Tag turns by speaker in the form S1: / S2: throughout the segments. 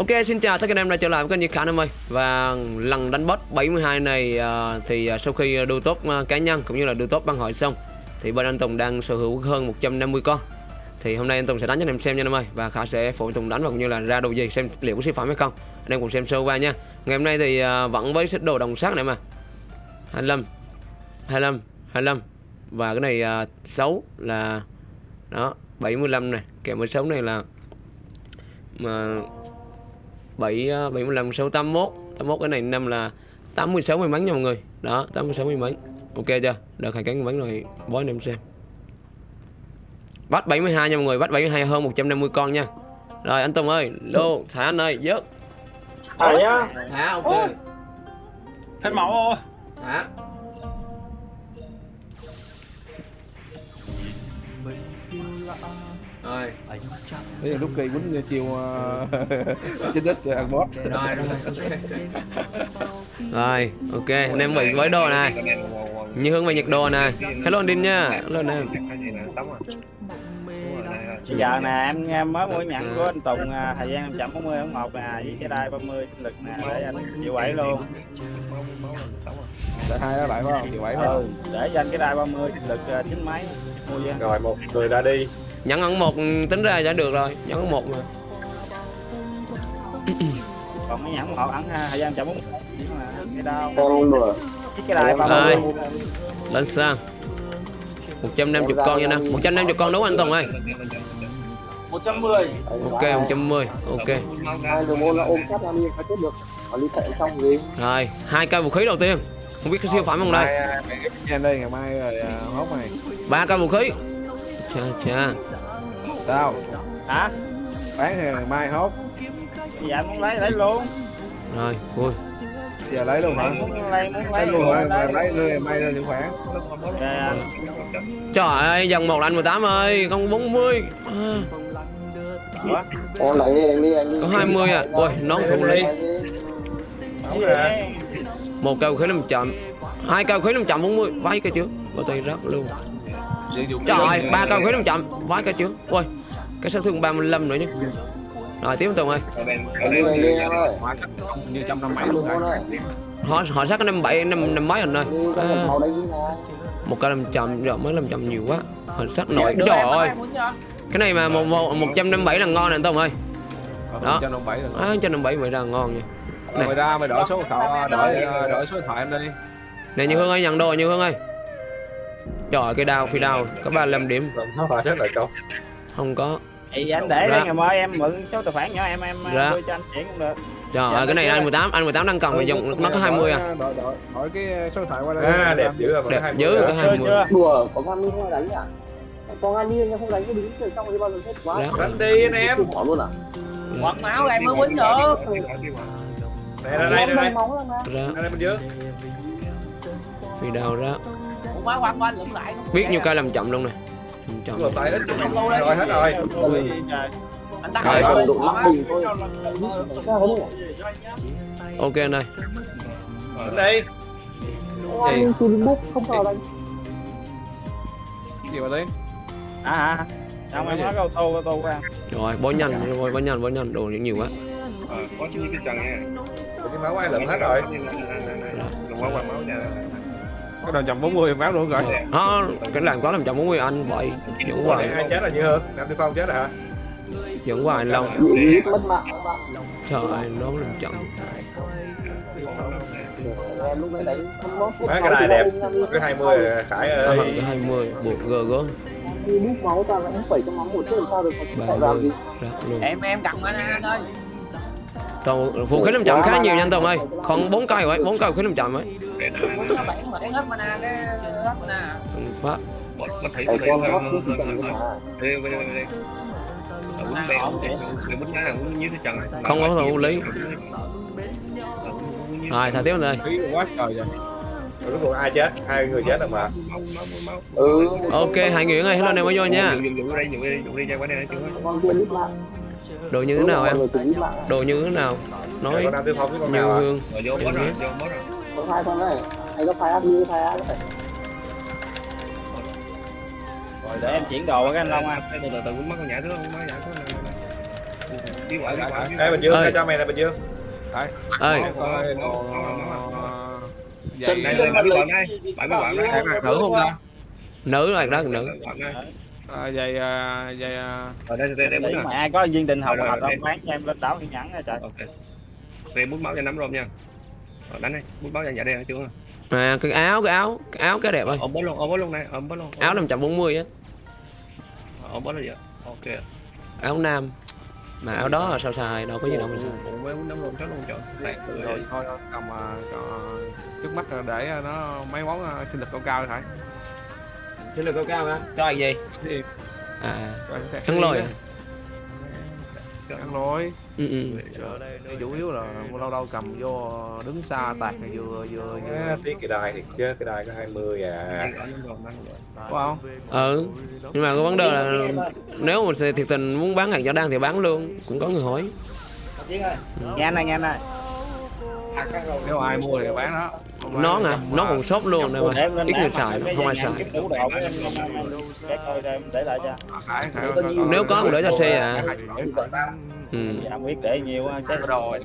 S1: Ok xin chào tất cả anh em đã trở lại với kênh Nhật Khả em ơi. Và lần đánh boss 72 này à, thì à, sau khi đua top à, cá nhân cũng như là đua top băng hội xong Thì bên anh Tùng đang sở hữu hơn 150 con. Thì hôm nay anh Tùng sẽ đánh cho anh em xem nha anh em ơi Và Khả sẽ phụ anh Tùng đánh và cũng như là ra đồ gì xem liệu có siêu phẩm hay không. Anh em cùng xem sơ qua nha. Ngày hôm nay thì à, vẫn với xích đồ đồng sắt này mà. 25 25 25 Và cái này à, 6 là Đó 75 này. Kèm với 6 này là mà 7 75 6 81 81 cái này năm là 86 may mắn nha mọi người. Đó 86 may mắn. Ok chưa? Đợt hai may mắn rồi bó anh em xem. Bắt 72 nha mọi người bắt 72 hơn 150 con nha. Rồi anh Tùng ơi lô thả anh ơi dớt.
S2: Thả nhá.
S1: Thả ok.
S2: Hết máu rồi
S1: thả rồi.
S3: Đấy là lúc kỳ quýnh chiều trên đất ăn boss
S1: rồi rồi rồi ok. Anh em bị với đồ này. Như hướng về nhiệt độ này. Hello anh Đinh nha. Hello anh em.
S2: Giờ nè em em mới mua nhận của anh Tùng à, thời gian 540 ống 1 nè với cái đai 30 sinh lực nè để anh chịu bảy luôn.
S3: Tại hai đó lại phải không? Chiều bảy phải
S2: ừ,
S3: không?
S2: để cho anh cái đai 30 sinh lực à, chín mấy. Mua với.
S4: Rồi một người ra đi
S1: nhận ẩn một tính ra đã được rồi nhận ẩn một mà.
S2: Còn mấy nhẫn họ ẩn à, thời gian 140 nhưng mà cái đau.
S4: Con
S2: cái 30
S1: Rồi. lên sang 150 con nha nè 150 con đúng anh Tùng ơi?
S2: 110
S1: ok 110 ok. Rồi hai cây vũ khí đầu tiên. Không biết có siêu phẩm không đây?
S3: Ngày mai rồi à, hốt mày
S1: ba cây vũ khí cha cha
S3: Sao?
S2: hả?
S3: Bán thì ngày mai hốt.
S2: Dạ anh muốn lấy lấy luôn.
S1: Rồi vui.
S3: Giờ lấy luôn hả?
S2: muốn lấy muốn
S3: Lấy luôn hả?
S2: lấy
S3: ngày mai lên điều khoản.
S1: Trời ơi. Dòng một là anh 18 ơi con 40 à,
S2: Ủa?
S4: Con đánh đi đánh đi đánh đi.
S1: Có 20 à. Ôi nón thủ lý
S2: vậy?
S1: một cây khí 500 hai cây khí 540 vái cái trước bao tay rớt luôn trời ơi ba cây vũ khí 500 vái cái trước. Ôi cái sát thương 35 nữa chứ. Rồi tiếp tục ơi.
S3: Như trăm năm bảy luôn rồi
S1: họ họ sát năm bảy năm năm mấy anh ơi
S4: con
S1: à, một cây 500 rồi mới 500 nhiều quá. Họ sát nội trời ơi. cái này mà một một một trăm năm bảy là ngon nè anh Tùng ơi Đó.
S3: Trăm năm bảy rồi.
S1: À, trăm năm bảy mày ra ngon nha.
S3: Rồi Mày ra mày đổi số khẩu, đổi đổi số điện thoại em đi.
S1: Nè như hương ơi nhận đồ như hương ơi trời ơi, cái đao phi đao có 35 điểm.
S4: Chết câu
S1: không có.
S2: Thì anh để đây ngày mai em mượn số tài khoản nhỏ em em
S1: Ra.
S2: đưa cho anh chuyển cũng được.
S1: trời
S2: Dạ,
S1: ơi cái này anh 18 anh 18 đang cần mà dùng nó có 20 à?
S3: Đổi, đổi, đổi cái số điện thoại qua đây.
S4: À đẹp dữ rồi
S1: đẹp dữ có
S2: Chưa
S1: 20
S2: chưa?
S4: Đùa có con đi không đánh à Con đi nhưng không đánh có đứng rồi xong rồi bao giờ hết quá.
S1: Dạ.
S4: Đánh đi anh em.
S5: Bỏ luôn à?
S2: Quật máu em mới quýnh được.
S4: Đây đây.
S5: Mà.
S1: Ra.
S4: Ra đây bên dưới.
S1: Phi đao ra
S2: quá quăng quanh lượm lại.
S1: biết nhiêu cây làm chậm luôn này làm chậm
S4: Lột tay ít Rồi hết rồi.
S2: Anh tắt
S1: Rồi.
S2: rồi.
S5: độ lắc bình thôi rồi
S1: ok anh ơi
S4: Đánh đi
S5: ăn từ book không vào đánh
S3: Gì vào đây?
S2: À hả? Không em nói câu tô câu tô ra.
S1: rồi bó nhanh rồi bó nhanh bó nhanh đồ nhiều quá
S6: có những cái chân nha
S4: Cái máu ai lượm hết rồi
S6: đừng quá qua máu nha
S3: Cái đầu trăm bốn mươi máu luôn rồi.
S1: Đó cái làm có làm chậm 40 anh vậy dẫn hoài.
S4: Ai chết là như Hương? Nam Tư Phong chết rồi hả?
S1: Dẫn hoài lâu. Trời ơi nó làm
S5: em không có
S4: Má cái này đẹp. Cái 20 rồi Khải
S1: à,
S4: ơi
S1: cái 20 buộc gờ gớm
S5: đi bút máu ta vẫn bảy trăm máu một chứ làm sao được? Gì
S1: ra luôn.
S2: Em em cầm anh anh
S1: Tàu vũ khí làm chậm khá nhiều nha anh Tùng ơi còn 4 cây rồi 4 cây làm chậm ấy. Ừ, phát
S6: thấy cái chân
S1: Không có thủ lý. rồi thả tiếp anh ơi
S3: Phí quá trời rồi
S4: Rồi cuối cùng ai chết Hai người chết rồi mà
S5: ừ
S1: ok hai người ơi hello anh em mới vô nha đồ như thế nào em? Đồ như thế nào? Nói
S4: với à
S1: hương
S6: rồi vô bớt rồi vô bớt rồi.
S5: Có hai con này hay có phai áp như phai áp này
S2: Rồi để em chuyển đồ cái anh Long à.
S6: từ từ từ cũng mất con nhả thứ không mất nhả thứ quả
S7: Ê Bình Dương,
S1: Ơi.
S7: cái cho mày nè Bình Dương.
S1: Ơi
S6: Đây, đây, mươi quả này, quả này.
S3: Hạt hạt nữ không ta?
S1: Nữ rồi đó nữ.
S6: Này.
S3: À, vậy à, vậy à,
S6: Ở đây, đây, đây,
S2: mà ai có viên đình hồng
S6: Rồi, rồi,
S2: không bán cho em lên đảo thiên nhẫn nha trời
S6: Ok. Đây, bún máu cho nắm rôm nha. Rồi, đánh đi, bún máu cho dạ đen chưa?
S1: à cái áo cái áo cái áo cái đẹp ơi
S6: Ôm bó luôn, ôm bó luôn này, ôm bó luôn.
S1: áo 540 á
S6: Ôm bó luôn vậy. Ok.
S1: áo nam mà áo đó là sao xài đâu có gì đâu mà xài
S6: Ôm với nắm rôm chó luôn cho. Đây,
S3: rồi thôi thôi, cầm à, còn trước mắt để nó mấy món sinh lực cao cao phải
S1: xin được cao cao hả? Cho là gì?
S3: Thì-
S1: à
S3: Rồi,
S1: khăn lôi à?
S3: ăn lôi.
S1: Ừ, ừ.
S3: Cái chủ yếu là lâu lâu cầm vô đứng xa tạt này vừa vừa
S7: à,
S3: vừa
S7: Tiếc cái đài thiệt chứ, cái đài có 20 à.
S3: Có không?
S1: Ừ. Nhưng mà cái vấn đề là nếu mà thiệt tình muốn bán hàng cho đang thì bán luôn cũng có người hỏi.
S2: Nghe anh này nghe anh này.
S3: Nếu ai mua thì bán đó
S1: Nón
S3: thì
S1: à
S3: cầm,
S1: nó
S3: à,
S1: còn shop luôn
S2: em
S1: mà. ít người xài không ai xài.
S3: Phải,
S5: Nếu có
S1: cũng để cho xe à. ừ.
S2: không biết để nhiều á, chứ
S3: rồi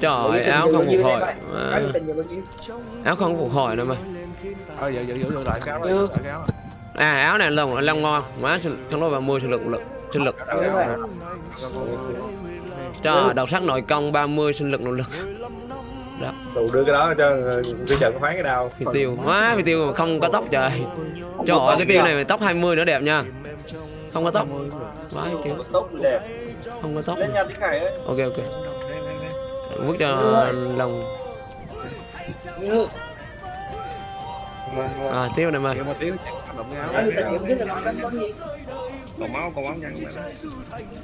S1: trời áo không phục hồi. à,
S5: nhiêu?
S1: Áo không phục hồi nữa mà.
S3: Ờ
S5: Ừ.
S1: à áo này lông lông ngon. Má sinh không nói 30 sinh lực. Lực sinh lực cho đầu sắc nội công 30 sinh lực nội lực
S7: Đủ đưa cái đó cho Phi trận khoái cái đao
S1: phi tiêu má phi tiêu mà không có tóc trời. Trời ơi cái tiêu này mà tóc 20 nữa đẹp nha. Không có tóc. Má tiêu
S5: đẹp.
S1: Không có tóc.
S5: Lên nhà tí khải ấy
S1: ok ok.
S6: Đây, đây, đây.
S1: vứt cho lông
S5: như
S1: à tiêu này mà.
S3: Cái
S5: anh
S6: Còn máu, còn máu nhanh.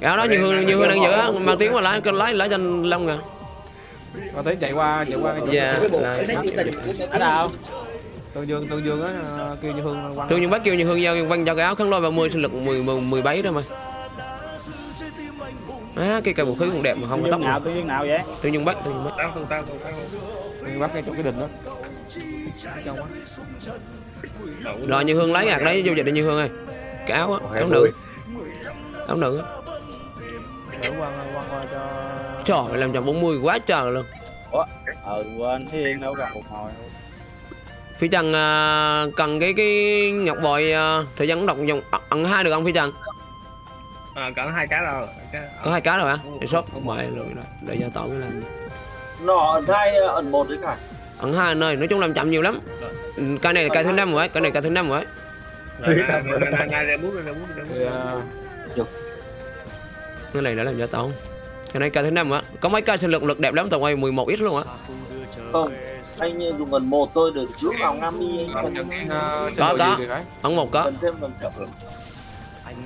S1: áo đó như hương như hương đang giữ á. Mà tiếng mà lái lái lái cho lông nè
S3: có thấy chạy qua chạy qua
S1: dạ
S5: cái bộ của
S2: ở đâu
S3: tương dương tương dương á kêu như hương quăng.
S1: Tôi như bác kêu như hương giao văn cho cái áo khăn lôi 30 sinh lực 10 10 17 đó mà. Á cái cây vũ khí cũng đẹp mà không có tóc
S2: nào
S1: nào
S2: tiêu viên nào vậy?
S1: Nhưng bác
S6: Tao không, tao không, tao. Không.
S3: bắt cái chỗ cái đình đó.
S1: Rồi như hương lấy gạt đấy vô dịch đi như hương ơi. Cái áo á áo nữ. Áo nữ á.
S3: Quăng quăng qua cho
S1: trời làm trăm 40 quá trời luôn
S2: ờ quên thiên đâu gặp phục hồi
S1: phi trần à, cần cái cái ngọc bội à, thời gian đọc dòng ẩn hai được không phi trần
S6: À, cỡ hai cái rồi. Cái-
S1: có hai cái rồi hả để shop không mày rồi để gia tỏ cái làm
S5: nọ ẩn hai ẩn một đấy cả
S1: ẩn hai nơi nói chung làm chậm nhiều lắm Ừ, cái này là cái thứ năm rồi cái này cái thứ năm rồi
S3: ờ,
S1: cái này đã làm gia tỏ cái này cái thứ năm á có mấy cây sinh lực lực đẹp lắm tầm quay 11 ít luôn á.
S5: Không anh dùng ẩn một tôi được trước vào ngam đi anh
S3: còn
S5: cần
S3: ờ,
S1: Có, có. ẩn một có.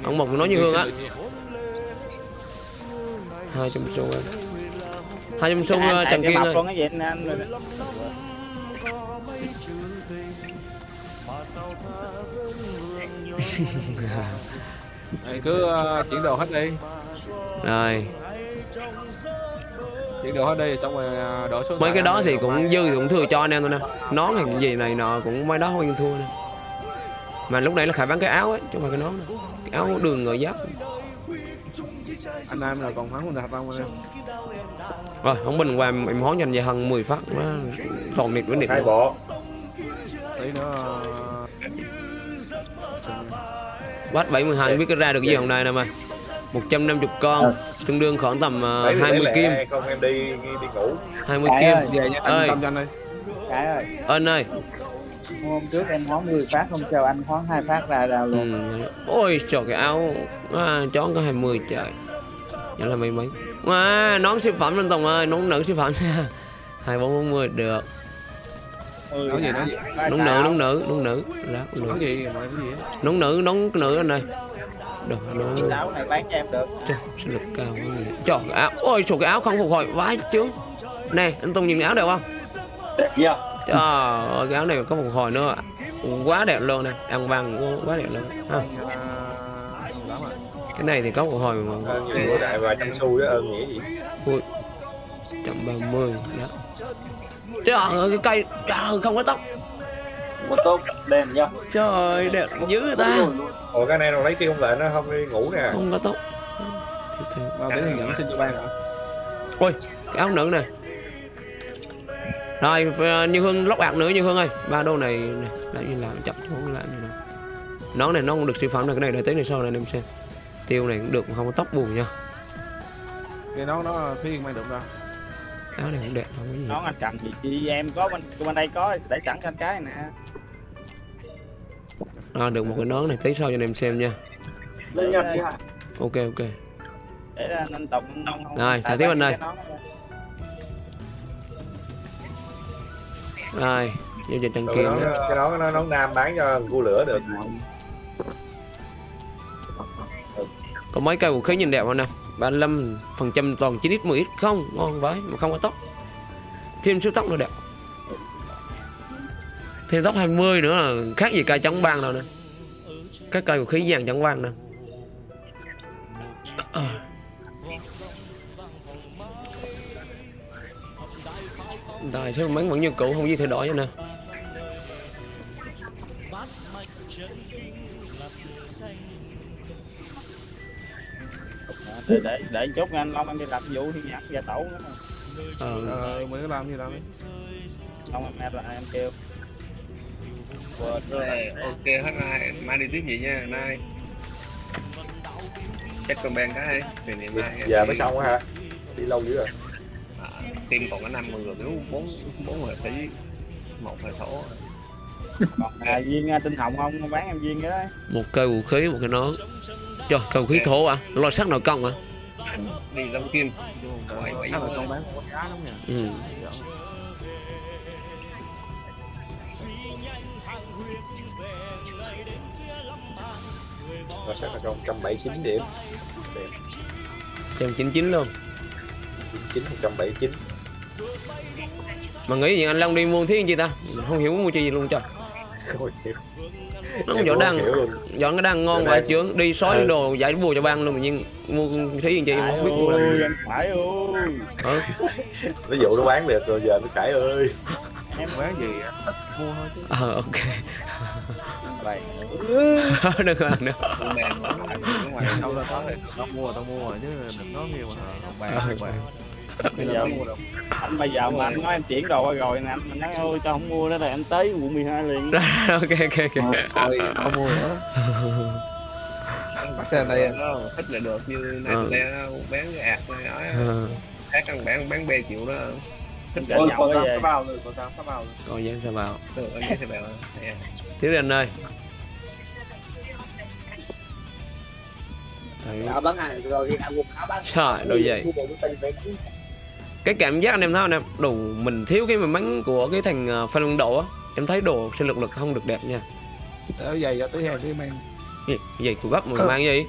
S1: Ẩn một nói như hương á. Hai trăm xu á hai trăm xu
S2: Anh-
S1: ờ, trần kiên ơi.
S2: con cái gì anh anh
S3: Thì cứ ờ, chuyển đồ hết đi.
S1: Rồi
S3: chuyển đồ hết đi xong rồi đổ số
S1: mấy cái đó thì cũng dư thì cũng thừa cho anh em thôi nè. Nón hay gì này nọ cũng mấy đó không thua nè. Mà lúc nãy là khải bán cái áo ấy chứ không phải cái nón đâu. Cái áo đường người giáp.
S3: Anh em là còn thắng thật không anh em?
S1: Rồi không bình qua em hón cho anh về hơn 10 phát nó toàn nịt với nịt
S7: Hai bộ.
S3: Tí nữa
S1: Bắt 72 không biết cái ra được gì hôm nay nè mà 150 con tương đương khoảng tầm
S7: thì lấy
S1: 20 kim.
S7: Không? Em đi đi ngủ.
S1: 20
S2: Cái
S1: kim.
S2: ơi.
S3: về nha
S1: Ơi.
S3: anh anh đi
S2: cái ơi.
S1: Ơn ơi.
S2: Hôm trước em hoán 10 phát không cho anh hoán hai phát ra ra luôn.
S1: Ừ. ôi trời cái áo à, chó có 20 trời. Vậy là mấy mấy à, nón siêu phẩm lên tùng ơi nón nữ siêu phẩm. Nha hai bốn bốn mươi được.
S2: Ừ,
S3: nói gì nữa?
S1: Nón nữ nón nữ nón nữ. Đó
S3: nói
S1: nữ.
S3: Gì gì
S1: nón nữ nón nữ anh ơi được
S2: áo này bán cho em được.
S1: Trời sinh lực cao quá vậy. trời cái áo ôi trời cái áo không phục hồi. Vãi chứ nè anh tùng nhìn cái áo đẹp không?
S5: Đẹp chưa?
S1: Trời ơi cái áo này có phục hồi nữa quá đẹp luôn nè. Ăn vàng quá đẹp luôn. Ha. Cái này thì có phục hồi mà.
S7: Bữa đại và trăm xu đó ơn nghĩa gì?
S1: Trăm ba mươi. Đó. Trời ơi cái cây trời không có tóc
S5: một tông đèn nhá.
S1: Trời ơi đẹp dữ ta.
S7: Ủa cái này nó lấy tiêu không lệnh nó không đi ngủ nè.
S1: Không có tóc
S3: mà để hướng dẫn xin cho ban hả?
S1: Ôi cái áo nữ này rồi như hương lóc ạc nữa như hương ơi. Ba đô này này lại như làm chậm chú làm như nào nón này nó không được siêu phẩm này cái này để tí này sau này anh em xem. Tiêu này cũng được mà không có tóc buồn nha.
S3: Cái đó nó phía mang được đâu
S1: áo này cũng đẹp không có gì.
S2: Nón anh cầm gì chị em có bên bên đây có để sẵn cho anh cái nè
S1: à, được một cái nón này tí sau cho anh em xem nha.
S4: Lên nhật đi hả?
S1: Ok ok. Rồi, xài tiếp anh ơi. rồi giao dịch chân
S7: Rồi
S1: kiềm
S7: cái đó nó nón nam bán cho cua lửa được.
S1: Có mấy cây vũ khí nhìn đẹp không nè? 35 phần trăm toàn 9 x 10 x không? Ngon vậy mà không có tóc. Thêm số tóc nữa đẹp thêm tóc 20 nữa là khác gì cây chống băng đâu nè. Các cây vũ khí vàng chống băng nè. Rồi số mấy vẫn như cũ không gì thay đổi cho nè.
S2: Để để để chút anh long anh đi làm vụ thì nhặt gia tẩu nữa
S1: ờ,
S3: ờ mình có làm gì đâu
S2: long em em là em kêu quên
S6: rồi ok hết mai mai đi tiếp gì nha mai. Chắc con ben cái hay thì ngày mai
S7: giờ mới xong á ha đi lâu dữ rồi.
S6: À, tim còn có năm người rồi nếu bốn bốn người tỷ một hệ thổ.
S2: Còn à, viên à, tinh hồng không? Bán em viên đó.
S1: Một cây vũ khí một cái nón. Trời cây vũ khí thổ à? Lo sắt nội công à?
S6: Đi long kim bảy bảy.
S3: Con bán có giá lắm nha
S1: ừ.
S7: Rồi sẽ là con 179 điểm. Đẹp.
S1: Trăm chín chín luôn.
S7: 99 179
S1: mà nghĩ gì anh Long đi mua thiết gì ta? Không hiểu mua chi gì luôn trời
S7: không hiểu.
S1: Nó cũng đang dọn cái đang ngon vậy chướng đi sói
S7: Ừ.
S1: đồ giải bùa cho ban luôn nhưng mua thí gì chi
S2: phải
S1: không biết mua làm gì.
S2: anh phải ơi.
S1: Ừ.
S7: ví dụ nó bán được rồi giờ nó khải ơi.
S2: Em
S3: bán gì mua thôi chứ.
S1: Ờ ok
S2: vậy.
S1: Đừng ăn nữa
S6: con ben ở ngoài
S3: đâu ra có tao mua tao mua rồi chứ đừng nói nhiều mà. Không bàn không bàn
S2: bây giờ anh bây giờ mà anh nói em chuyển đồ qua rồi nè anh mình nói ôi tao không mua đó là anh tới quận 12 liền.
S1: Ok ok ok.
S3: Thôi không mua nữa. Bắt xe đây
S6: nó thích là được như này
S1: Ừ.
S6: bán cái ạt này nói
S1: Ờ,
S6: khác căn bán bán bê chịu đó.
S2: Chở
S4: Ôi,
S2: nhậu
S4: còn
S2: cái
S4: sao
S2: gì
S4: sao vào rồi còn sao sao vào rồi
S1: coi dán sao vào
S6: từ anh
S1: ơi. Trời,
S4: tình về
S1: cái cảm giác anh em thấy không em? Đủ mình thiếu cái may mắn của cái thằng uh, phan Văn độ á. Em thấy đồ sinh lực lực không được đẹp nha.
S3: Ở giày cho tới hè đi mang
S1: gì giày của gấp mà mang gì?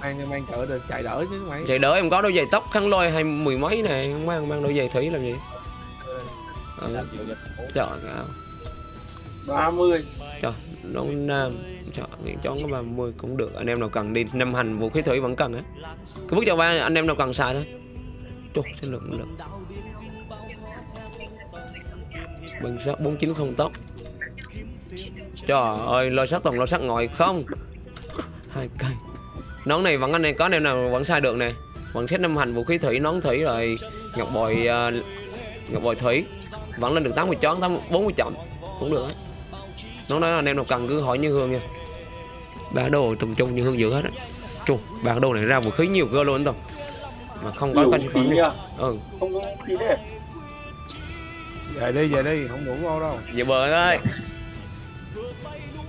S3: Mang mang cỡ được chạy đỡ chứ mày
S1: chạy đỡ em có đôi giày tóc khăn lôi hay mười mấy này không mang mang đôi giày thủy làm gì? Ừ. trời ơi.
S4: Ba mươi
S1: trời nó nam trời nghĩ có 30 cũng được. Anh em nào cần đi năm hành vũ khí thủy vẫn cần á. Cứ bước cho ba anh em nào cần xài thôi. Chục xin lực cũng được bằng sắt 490 tóc trời ơi lôi sắt toàn lôi sắt ngồi không? Hai cây. Nón này vẫn anh em có anh em nào vẫn xài được nè. Vẫn xét năm hành vũ khí thủy nón thủy rồi ngọc bội uh, ờ, ngọc bội thủy vẫn lên được 80 chón 80, 40 chậm. Cũng được ấy nó nói là anh em nào cần cứ hỏi như hương nha. Ba đồ tùng trung như hương giữ hết á. Chung ba đồ này ra vũ khí nhiều cơ luôn tao mà không có cái
S4: phí nha.
S1: ừ.
S4: Không có phí đấy
S3: về đi về đi không ngủ ngon đâu.
S1: Về bờ ơi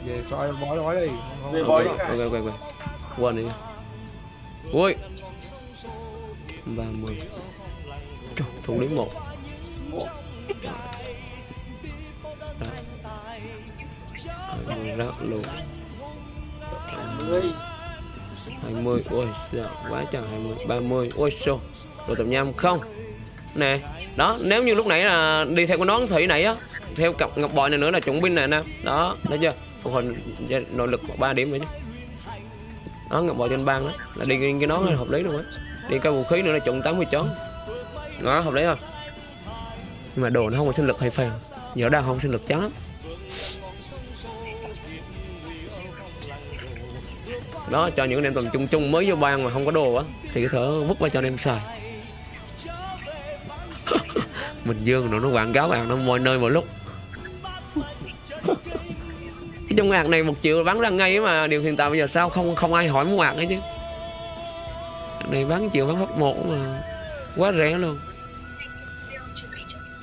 S3: về coi bói bói đi. Không
S4: Về
S3: không
S4: bói
S1: ok ok ok. Quên đi. Ui. Ba mươi. Thủ đến một rất luôn
S4: mươi
S1: hai mươi ôi sợ quá trời hai mươi ba mươi. Ôi xô đồ tầm nham không? Nè đó nếu như lúc nãy là đi theo cái nón thủy này á theo cặp ngọc bội này nữa là chuẩn binh này nè. Đó thấy chưa? Phục hồi nội lực 3 điểm nữa chứ. Đó ngọc bội trên bang đó là đi cái nón là hợp lý luôn á. Đi cái vũ khí nữa là chuẩn 80 chón. Đó hợp lý không? Nhưng mà đồ nó không có sinh lực hay phèn. Giờ đang không sinh lực chán lắm đó cho những anh em tầm trung trung mới vô ban mà không có đồ á thì có thể vứt qua cho anh em xài. Mình dương nó nó quảng cáo bạn nó mọi nơi mọi lúc. Cái trong ạc này một triệu bán ra ngay mà điều hiện tại bây giờ sao không không ai hỏi mua ạc ấy chứ. Này bán triệu bán phát một mà quá rẻ luôn.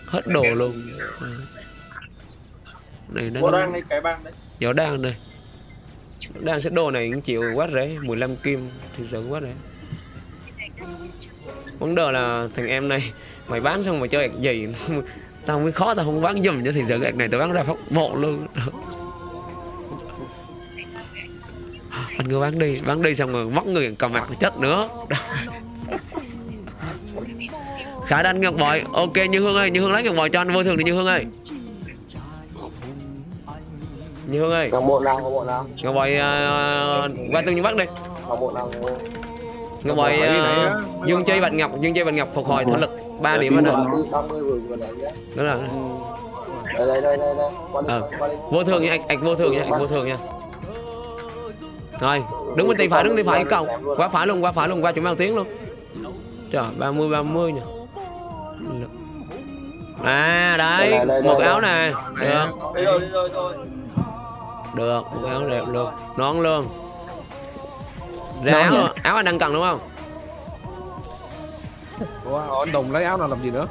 S1: Hết đồ luôn. Này nó
S5: Bộ đang đây cái băng đấy.
S1: Võ đan đây Đan set đồ này cũng chịu quá rẻ 15 kim thì sự quá rẻ Vấn đề là thằng em này, Mày bán xong mày chơi gì Tao mới khó, tao không bán giùm cho thì giờ ạc này, tao bán ra phát bộ luôn. Anh cứ bán đi Bán đi xong rồi mất người cầm mặt chết nữa. Khả Đanh ngược Bội, Ok, Như Hương ơi, Như Hương lấy ngược Bội cho anh, vô thường đi, Như Hương ơi. Như Hương ơi.
S4: Ngọc bộ nào, ngọc bộ nào,
S1: Ngọc Bội uh, qua tương bắt đi.
S4: Ngọc bộ nào.
S1: Ngọc Bội
S3: Bội này
S1: uh, Dương Chi Bạch Ngọc Dương Chi Bạch Ngọc phục hồi thể lực 3 điểm hết rồi
S4: 30 vừa vừa đấy. Nhé.
S1: Đúng rồi.
S4: Đây đây đây đây đây. Đi,
S1: Ờ. Vô thường nha, ạch, vô thường nha, ạch vô thường nha. Rồi, đứng bên tay phải, đứng tay phải cầu. Qua phải luôn, qua phải luôn, qua chuẩn mang tiếng luôn. Trời, 30, 30 nha À, đấy,
S4: Đây, đây, đây,
S1: một
S4: đây.
S1: áo nè. Được, được, một áo đẹp luôn. Nón luôn. Ra áo, áo anh đang cần đúng không?
S3: Ủa, anh Tùng lấy áo nào làm gì nữa?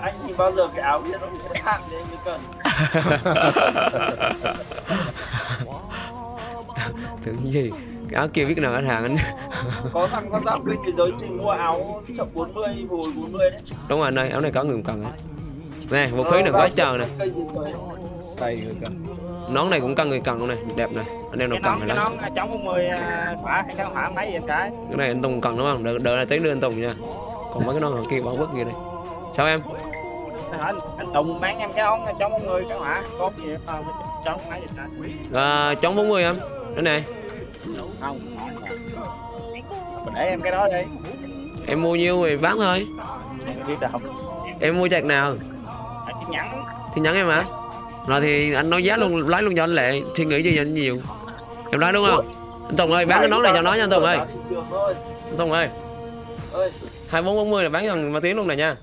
S5: Anh thì bao giờ cái áo kia nó bị hạn thì anh mới cần.
S1: Tưởng gì? Cái áo kia biết nào khách hàng anh?
S5: Có thằng con giáp bên thế giới thì mua áo chậm 40, hồi 40 đấy.
S1: Đúng rồi anh ơi, áo này có người cần ấy. Nè, vũ khí này quá trời nè.
S3: đây người cần
S1: Nón này cũng cần người cần luôn này, đẹp này. Anh em nào
S2: cái
S1: cần thì
S2: cái
S1: lấy
S2: nón chống 40 à, khỏa hay cái mấy cái
S1: Cái này anh Tùng cần đúng không? Đợi, đợi là tí nữa anh Tùng nha. Còn mấy cái nón kia bỏ vứt kia đi Sao em?
S2: anh, anh Tùng bán em cái nón chống 40 cái khỏa có gì không chống mấy vậy cái
S1: À, chống 40 em. Đây này,
S2: không để em cái đó đi.
S1: Em mua nhiêu thì bán thôi.
S2: Em
S1: mua chạc nào?
S2: anh chỉ nhắn.
S1: Thì nhắn em hả? Rồi thì anh nói giá luôn, lấy luôn cho anh Lệ. Suy nghĩ gì cho anh nhiều? Em nói đúng không? Anh Tùng ơi, bán cái nón này cho nó nha anh Tùng ơi. Anh Tùng ơi.
S5: Ơi,
S1: 2440 là bán cho thằng Ma Tiến luôn này nha.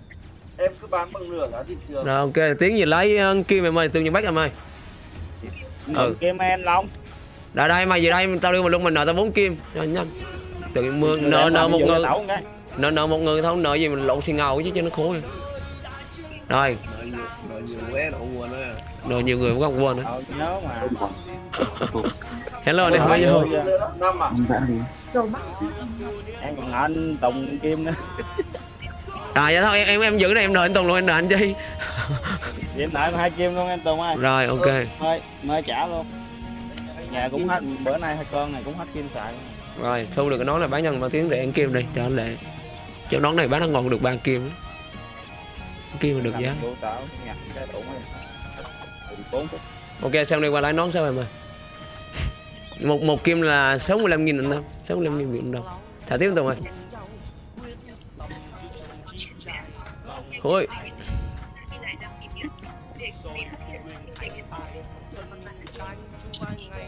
S5: Em cứ bán bằng nửa giá thị trường.
S1: Rồi ok, Tiến gì lấy uh, kim em ơi, tương nhân bách em ơi. Ừ.
S2: kim em long
S1: Đây đây, mày về đây, tao đưa mà luôn mình nợ tao 4 kim. Cho nhanh. Tự nhiên mưa, nợ nợ một người. Nợ nợ một người thôi nợ gì mình lộn xì ngầu chứ cho nó vậy. rồi.
S6: Đợi nhiều, đợi nhiều vé
S1: nợ nhiều người cũng không quên nữa
S2: ờ nhớ mà.
S1: Hello anh
S2: Rồi,
S1: bao nhiêu
S2: rồi.
S5: Năm à?
S2: em còn anh Tùng kim nữa.
S1: À dạ thôi em em, em giữ này em nợ anh Tùng luôn em nợ anh chi.
S2: Vậy em nợ hai kim luôn anh Tùng ơi.
S1: Rồi ok.
S2: Thôi mới trả luôn. Nhà cũng hết bữa nay hai con này cũng hết kim xài
S1: rồi thu được cái nón này bán nhân mà tiếng để ăn kim đi cho anh lệ. Cho nón này bán nó ngon được ba kim. Kim mà được giá
S2: 4 phút.
S1: Ok xong đây qua lái nón sao em ơi? Một một kim là 65 nghìn đồng 65 nghìn Việt đồng. Thả tiếp Tùng ơi. Thôi.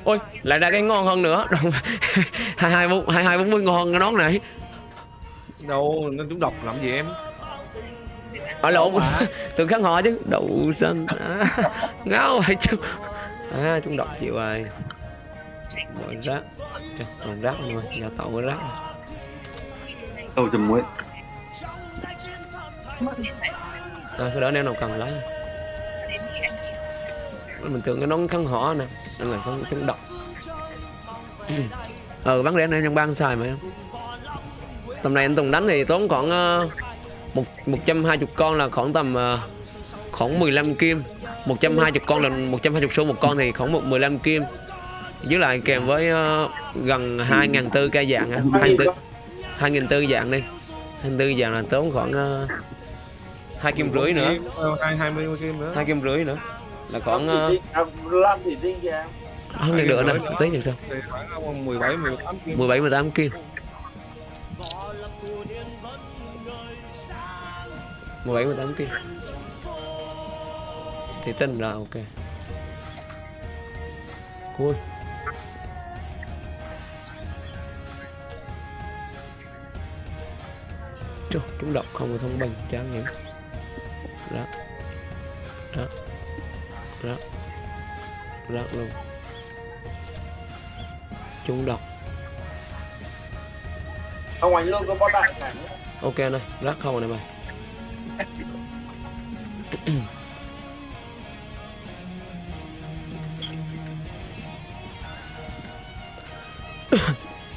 S1: Ôi, lại ra cái ngon hơn nữa. Hai hai bốn hai hai, bốn mươi ngon cái nón này.
S3: Đâu, nó chúng độc làm gì em?
S1: Ở lộn. Từ kháng họ chứ. Đậu xanh. À, ngáo vậy chứ. À chúng độc chịu rồi. Bỏ rác. Trời, còn rác nữa giờ tậu cái rác.
S7: Đâu chùm muối.
S1: à, cái đó nếu nào cần lấy. Mình tưởng cái nón khăn họ nè. Nên là không chúng độc ừ bán rẻ này trong ban xài mà. Em tầm này anh Tùng đánh thì tốn khoảng uh, một một trăm hai chục con là khoảng tầm uh, khoảng 15 kim. 120 con là 120 xu một con thì khoảng một 15 kim. Với lại kèm với uh, gần 2.000 tư ca dạng á. 2.000 2.000 tư dạng đi. 2.000 tư dạng là tốn khoảng uh, hai kim rưỡi nữa.
S3: Ờ, hai hai mươi kim nữa
S1: hai kim rưỡi nữa. Là khoảng
S5: thủy tinh kìa em.
S1: không được nữa tí được sao?
S3: Thì khoảng 17 18 kim.
S1: 17 18 kim 17 18 kia Thì tin. Là ok. Ui Trời, chúng độc không có thông bình, chán nhỉ Đó Đó Đó Đó luôn. Chúng độc
S5: Ông anh luôn có bot đại
S1: Ok này, rác không này mày.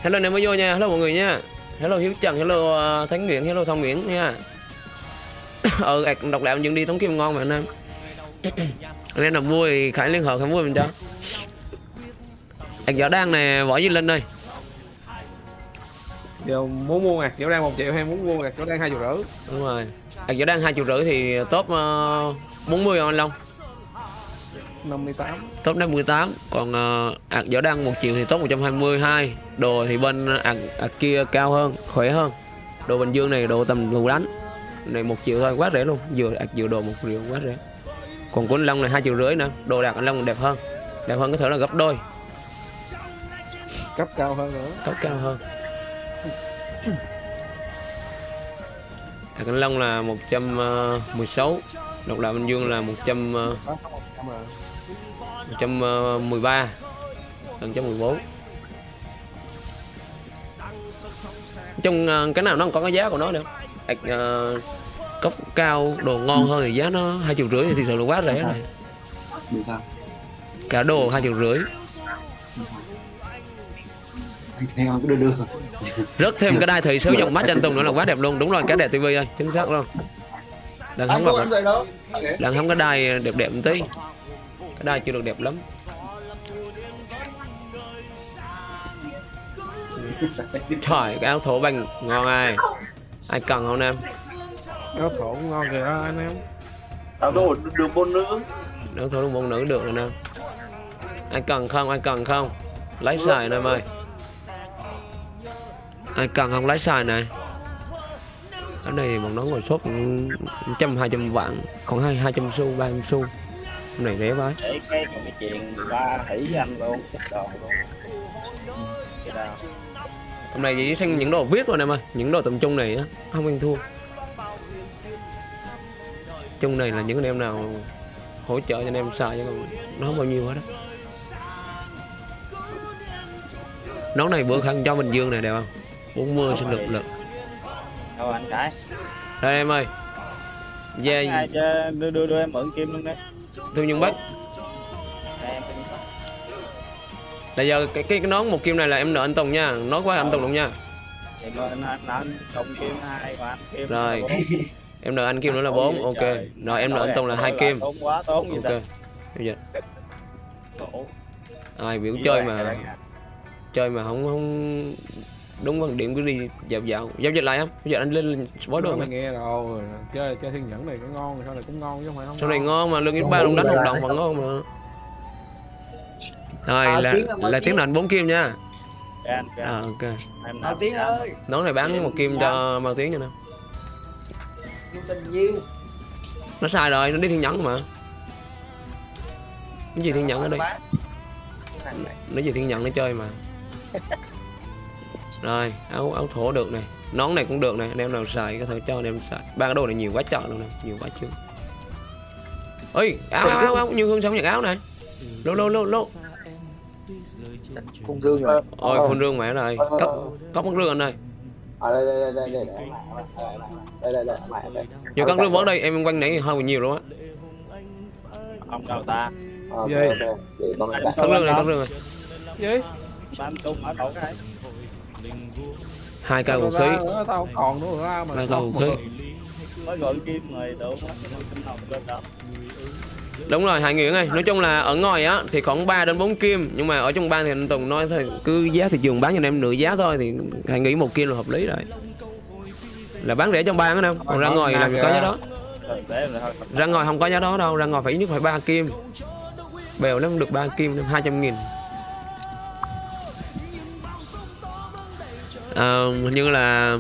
S1: hello anh em mới vô nha. Hello mọi người nha. Hello hiếu trần. Hello uh, thánh nguyễn. Hello thông nguyễn nha. Ờ ạc độc đạo những đi tống kim ngon mà anh em anh em nào vui thì khải liên hợp khải vui mình cho. Ạc võ đan nè võ duy linh ơi.
S3: Giờ muốn mua ngạc chỗ đang một triệu hay muốn mua ngạc chỗ đang hai triệu rưỡi?
S1: Đúng rồi ạc võ đan hai triệu rưỡi thì top uh, 40 không anh long?
S3: 58
S1: top 58 còn uh, ạc võ đăng 1 triệu thì top 122 đồ thì bên ạc, ạc kia cao hơn khỏe hơn. Đồ bình dương này đồ tầm lù đánh. Này một triệu thôi quá rẻ luôn. Vừa ạc vừa đồ một triệu quá rẻ. Còn của anh long này hai triệu rưỡi nữa. Đồ đạc anh long đẹp hơn. Đẹp hơn có thể là gấp đôi.
S3: Cấp cao hơn nữa.
S1: Top cao hơn ạc anh long là 116 độc đạo bình dương là 100 uh,
S3: đó không một trăm rồi
S1: 113 gần 114 trong ờ, cái nào nó có cái giá của nó nữa Ảc, ờ, cốc cao đồ ngon hơn thì giá nó hai triệu rưỡi thì thực sự là quá rẻ rồi. Cả đồ hai triệu rưỡi
S8: Không? Đưa đưa.
S1: rớt thêm cái đai thời số dòng mắt cho anh Tùng nữa là quá đẹp luôn. Đúng rồi cái đẹp tivi ơi chính xác luôn. Đang
S7: vậy đó.
S1: Đang hóng cái đai đẹp đẹp một tí. Cái đai chưa được đẹp lắm. Trời cái áo thổ banh ngon ai. Ai cần không em?
S3: Áo thổ cũng ngon kìa anh em.
S5: Tao đồ đường bôn nữ.
S1: Áo thổ đồng bông nữ được rồi nè. Ai cần không ai cần không? Lấy xài nè em ơi ai cần không? Lấy xài này ở đây bọn nó ngồi shop trăm hai trăm vạn còn hai hai trăm xu ba trăm xu. Này rẻ quá.
S2: Để cái cái chuyện ba hỉ với anh luôn đồ luôn.
S1: Hôm nay chỉ sang những đồ viết thôi em ơi những đồ tầm trung này á không ăn thua. Chung này là những anh em nào hỗ trợ cho anh em xài chứ còn nó không bao nhiêu hết á. Nón này bữa khăn cho bình dương này đẹp không 40 sinh lực lực.
S2: Đâu anh cái
S1: đây em ơi. Về
S2: cho đưa đưa đưa em mượn kim luôn đấy.
S1: Thương nhân bắc.
S2: Đây, em cũng có.
S1: là giờ cái, cái cái nón một kim này là em nợ anh tùng nha. Nói quá anh tùng luôn nha.
S2: Thì mà anh anh cộng kim hai và anh kim
S1: Rồi. em nợ anh kim nữa là bốn. ok.
S2: Trời.
S1: rồi em nợ anh tùng là hai kim.
S2: tốn quá tốn gì
S1: ok.
S2: ta
S1: bây giờ. Ai biểu chơi mà chơi mà không không đúng quan điểm cứ đi dạo dạo. Giao dịch lại không? Bây giờ anh lên sport
S3: Nói
S1: được
S3: mày
S1: mà
S3: nghe rồi chơi chơi thiên nhẫn này có ngon sao này cũng ngon chứ không phải không
S1: sau này
S3: ngon.
S1: mà lương ít ba đồng đánh hợp đồng vẫn ngon mà. Rồi
S9: À,
S1: là là
S9: Tiến.
S1: tiếng lệnh bốn kim nha.
S2: Anh cái
S1: à,
S2: anh
S1: ok.
S2: Em
S9: À,
S2: nào
S9: Tiến ơi,
S1: nón này bán một kim cho mang tiếng cho nè
S9: tình
S1: nó sai rồi nó đi thiên nhẫn mà. Cái gì thiên nhẫn ở đây? nó gì thiên nhẫn nó chơi mà rồi áo áo thổ được này nón này cũng được này anh em nào xài có thể cho anh em xài. Ba cái đồ này nhiều quá trời luôn này nhiều quá chưa ơi áo áo áo, áo như hương sống nhặt áo này lô lô lô lô.
S9: Phùng Dương rồi.
S1: ôi phun rương mẹ rồi cấp cấp mất rương anh ơi.
S8: À đây đây đây đây đây. Đây đây đây mày đây.
S1: nhiều con rương bớt đây em quanh nãy hơi nhiều luôn á.
S2: Ông đâu ta.
S8: Lại.
S1: cấp rương này cấp rương này.
S3: Gì?
S2: Ba anh tung ở đâu? cái
S1: hai cây vũ khí.
S3: Tao còn nữa ra mà
S1: hai cây vũ khí. Đúng rồi hai nguyễn ơi nói chung là ở ngoài á thì khoảng 3 đến 4 kim nhưng mà ở trong ban thì anh tùng nói thôi cứ giá thị trường bán cho anh em nửa giá thôi thì hãy nghĩ một kim là hợp lý rồi. Là bán rẻ trong ban á đâu còn ra ngoài gì có giá đó. Ra ngoài không có giá đó đâu ra ngoài phải nhất phải ba kim. Bèo lắm được ba kim hai trăm nghìn Ờ, hình như là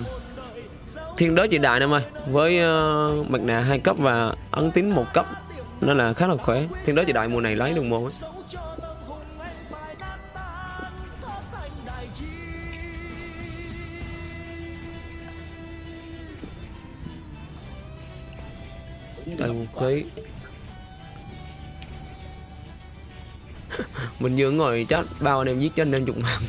S1: thiên đới chị đại em ơi với uh, mặt nạ hai cấp và ấn tín một cấp nên là khá là khỏe. Thiên đới chị đại mùa này lấy được môn á. Đây một khí Mình vừa ngồi chắc bao anh em giết cho anh em chục mạng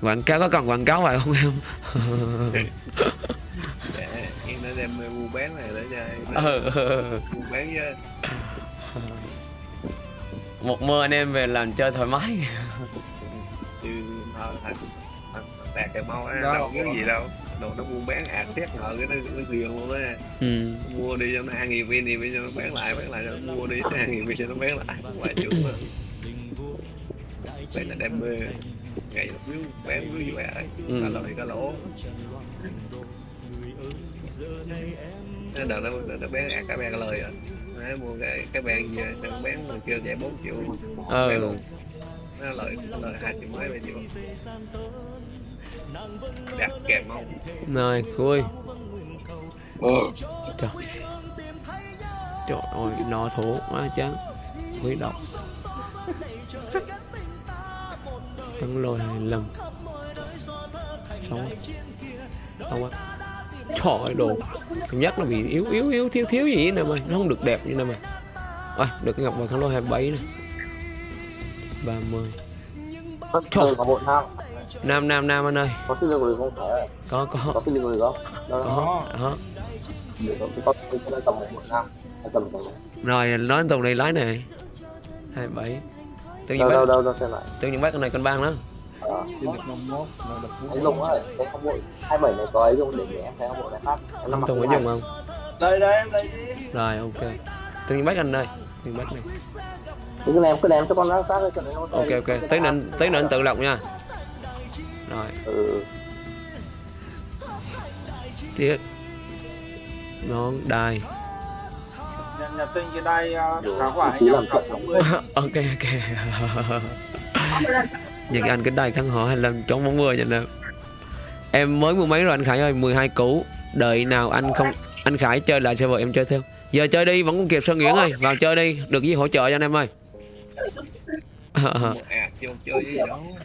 S1: Quảng cáo có cần quảng cáo vậy không em?
S6: để em đã đem mua bán này để cho
S1: Ờ, ờ, ờ.
S6: mua bán chứ
S1: Một mơ anh em về làm chơi thoải mái.
S6: Chứ đạt cái mau á đâu có gì đâu. Đồ nó buôn bán ạt xét ngờ cái nó nó tiền luôn á.
S1: Ừ.
S6: mua đi cho nó hai nghìn viên thì bây giờ nó bán lại bán lại rồi mua đi cho hai nghìn viên cho nó bán lại. Chục mà đây là đam mê ngày một miếng bán miếng gì vậy
S1: Ừ.
S6: cả lời cả lỗ. Nó đợt nó, nó, bán ạt cả bàn lời rồi. Nó mua cái cái bàn về nó bán người kêu chạy 4 triệu.
S1: Ờ.
S6: bán luôn. Nó lời nó lời hai triệu mấy ba triệu. Đặt kèm không?
S1: Rồi, khui.
S9: Ừ.
S1: Trời. Trời ơi, nó thổ quá chán. Quý độc Thắng lôi 25 Sáu Sáu quá Trời ơi, đồ. Cảm giác nó bị yếu yếu yếu thiếu thiếu gì nè mày. Nó không được đẹp như nè mày. À, Được ngọc vào thắng lôi 27 nè. 30
S8: Có thường có bộ nào
S1: Nam. Nam Nam anh ơi.
S8: Có cái lưng không? Phải
S1: Có có.
S8: có cái không đó.
S1: Có Đó. Rồi nói tùng này lái này. 27 Tự nhiên
S8: đâu đâu
S1: bác
S8: đâu đâu xem lại.
S1: Tự nhiên bác con này con bang đó
S8: Ờ,
S2: nó được
S8: anh Lùng ơi không hai bảy này có ấy dùng để để em thấy không bộ này khác. Em năm mặc
S1: Tùng có
S8: cái
S1: dùng
S8: này.
S1: không?
S2: đây đây em đây đi.
S1: Rồi ok. Tự nhiên bác anh ơi Tự nhiên bác này.
S8: Cứ ném cứ ném cho con nó khác cho nó
S1: Ok ok. Anh- tí nữa anh tự lọc nha. Rồi.
S8: Ừ.
S1: Tiếp. Nón đai
S2: nhà tinh cái đây uh, khá quả hay cộng. 80
S1: Ok ok. Những anh cái đai khăn họ 25 trống 40 nha em Em mới mua mấy rồi anh Khải ơi? 12 cũ Đợi nào anh không Anh Khải chơi lại server em chơi theo. Giờ chơi đi vẫn còn kịp Sơn Nguyễn ơi. Vào chơi đi. Được gì hỗ trợ cho anh em ơi.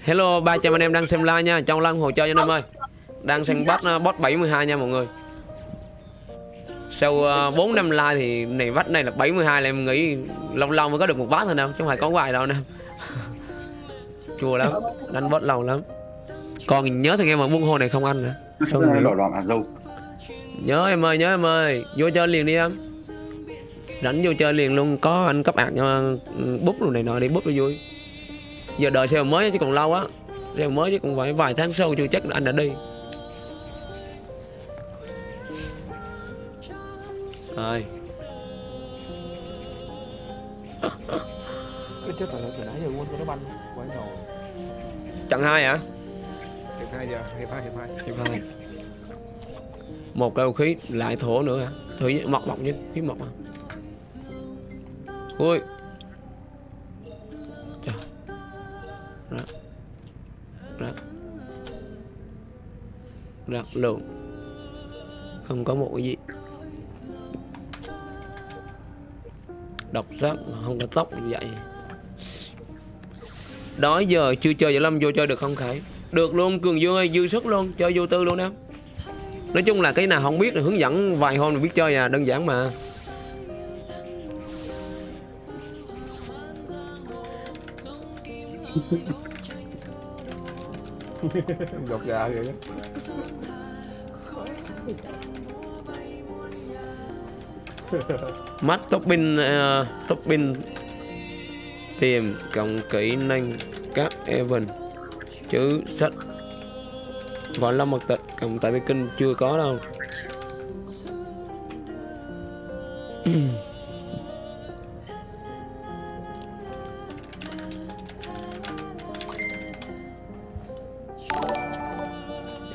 S1: Hello 300 anh em đang xem live nha. Trong lăng hỗ trợ cho anh em ơi. Đang xem bot uh, bot 72 nha mọi người Sau uh, 4 năm like thì này vách này là 72 là em nghĩ lâu lâu mới có được một bát thôi đâu Chứ không phải có hoài đâu nè Chua lắm Đánh bot lâu lắm. Còn nhớ thằng em ở buôn hồ này không anh nữa. Sao nghỉ? Nhớ em ơi nhớ em ơi. Vô chơi liền đi em. Rảnh vô chơi liền luôn Có anh cấp ạc cho ừ, bút đồ này nọ đi bút cho vui. Giờ đợi xe mới chứ còn lâu á. Xe mới chứ còn phải vài tháng sau chưa chắc anh đã đi Rồi
S3: cái chết rồi từ nãy giờ quên cái nó banh quay đầu.
S1: Chặng hai hả?
S3: hiệp hai giờ hiệp hai hiệp hai
S1: Hiệp hai. Một cây khí lại thổ nữa hả? Thử mọc mọc chứ, khí mọc à Ui. Trời. Rắc Rắc Rắc luôn. Không có một cái gì Độc sắc mà không có tóc như vậy. Đó giờ chưa chơi giải lâm vô chơi được không Khải? Được luôn Cường Dương ơi dư sức luôn Chơi vô tư luôn em Nói chung là cái nào không biết là hướng dẫn vài hôm là biết chơi à Đơn giản mà.
S3: Gọt gà vậy đó
S1: mắt topping uh, topping tìm cộng kỹ năng các event. Chữ sách. Võ lâm mật tịch cộng tại kinh chưa có đâu.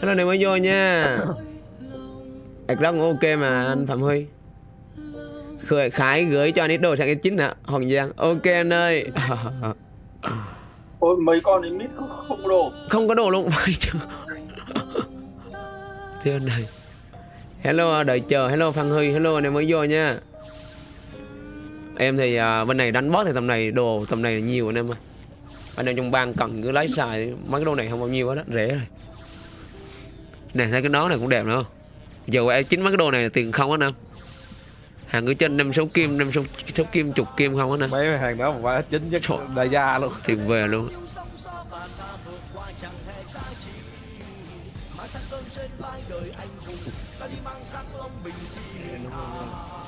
S1: Hello này mới vô nha. Ảc rất ok mà anh Phạm Huy Khởi Khải gửi cho anh ít đồ sang cái chính hả? Hoàng Giang. Ok anh ơi.
S5: Ôi mấy con ấy mít không, không đồ.
S1: Không có đồ luôn. Anh này Hello đợi chờ. Hello Phan Huy. Hello anh em mới vô nha. Em thì à, bên này đánh boss thì tầm này đồ tầm này nhiều anh em ơi. Anh em trong bang cần cứ lấy xài. Mấy cái đồ này không bao nhiêu hết á. Rẻ rồi. Nè thấy cái nón này cũng đẹp nữa giờ qua chính mấy cái đồ này là tiền không á nam hàng cứ trên năm sáu kim năm sáu sáu kim chục kim không á nam
S3: mấy hàng đó mà chính nhất đại gia luôn.
S1: Tiền về luôn.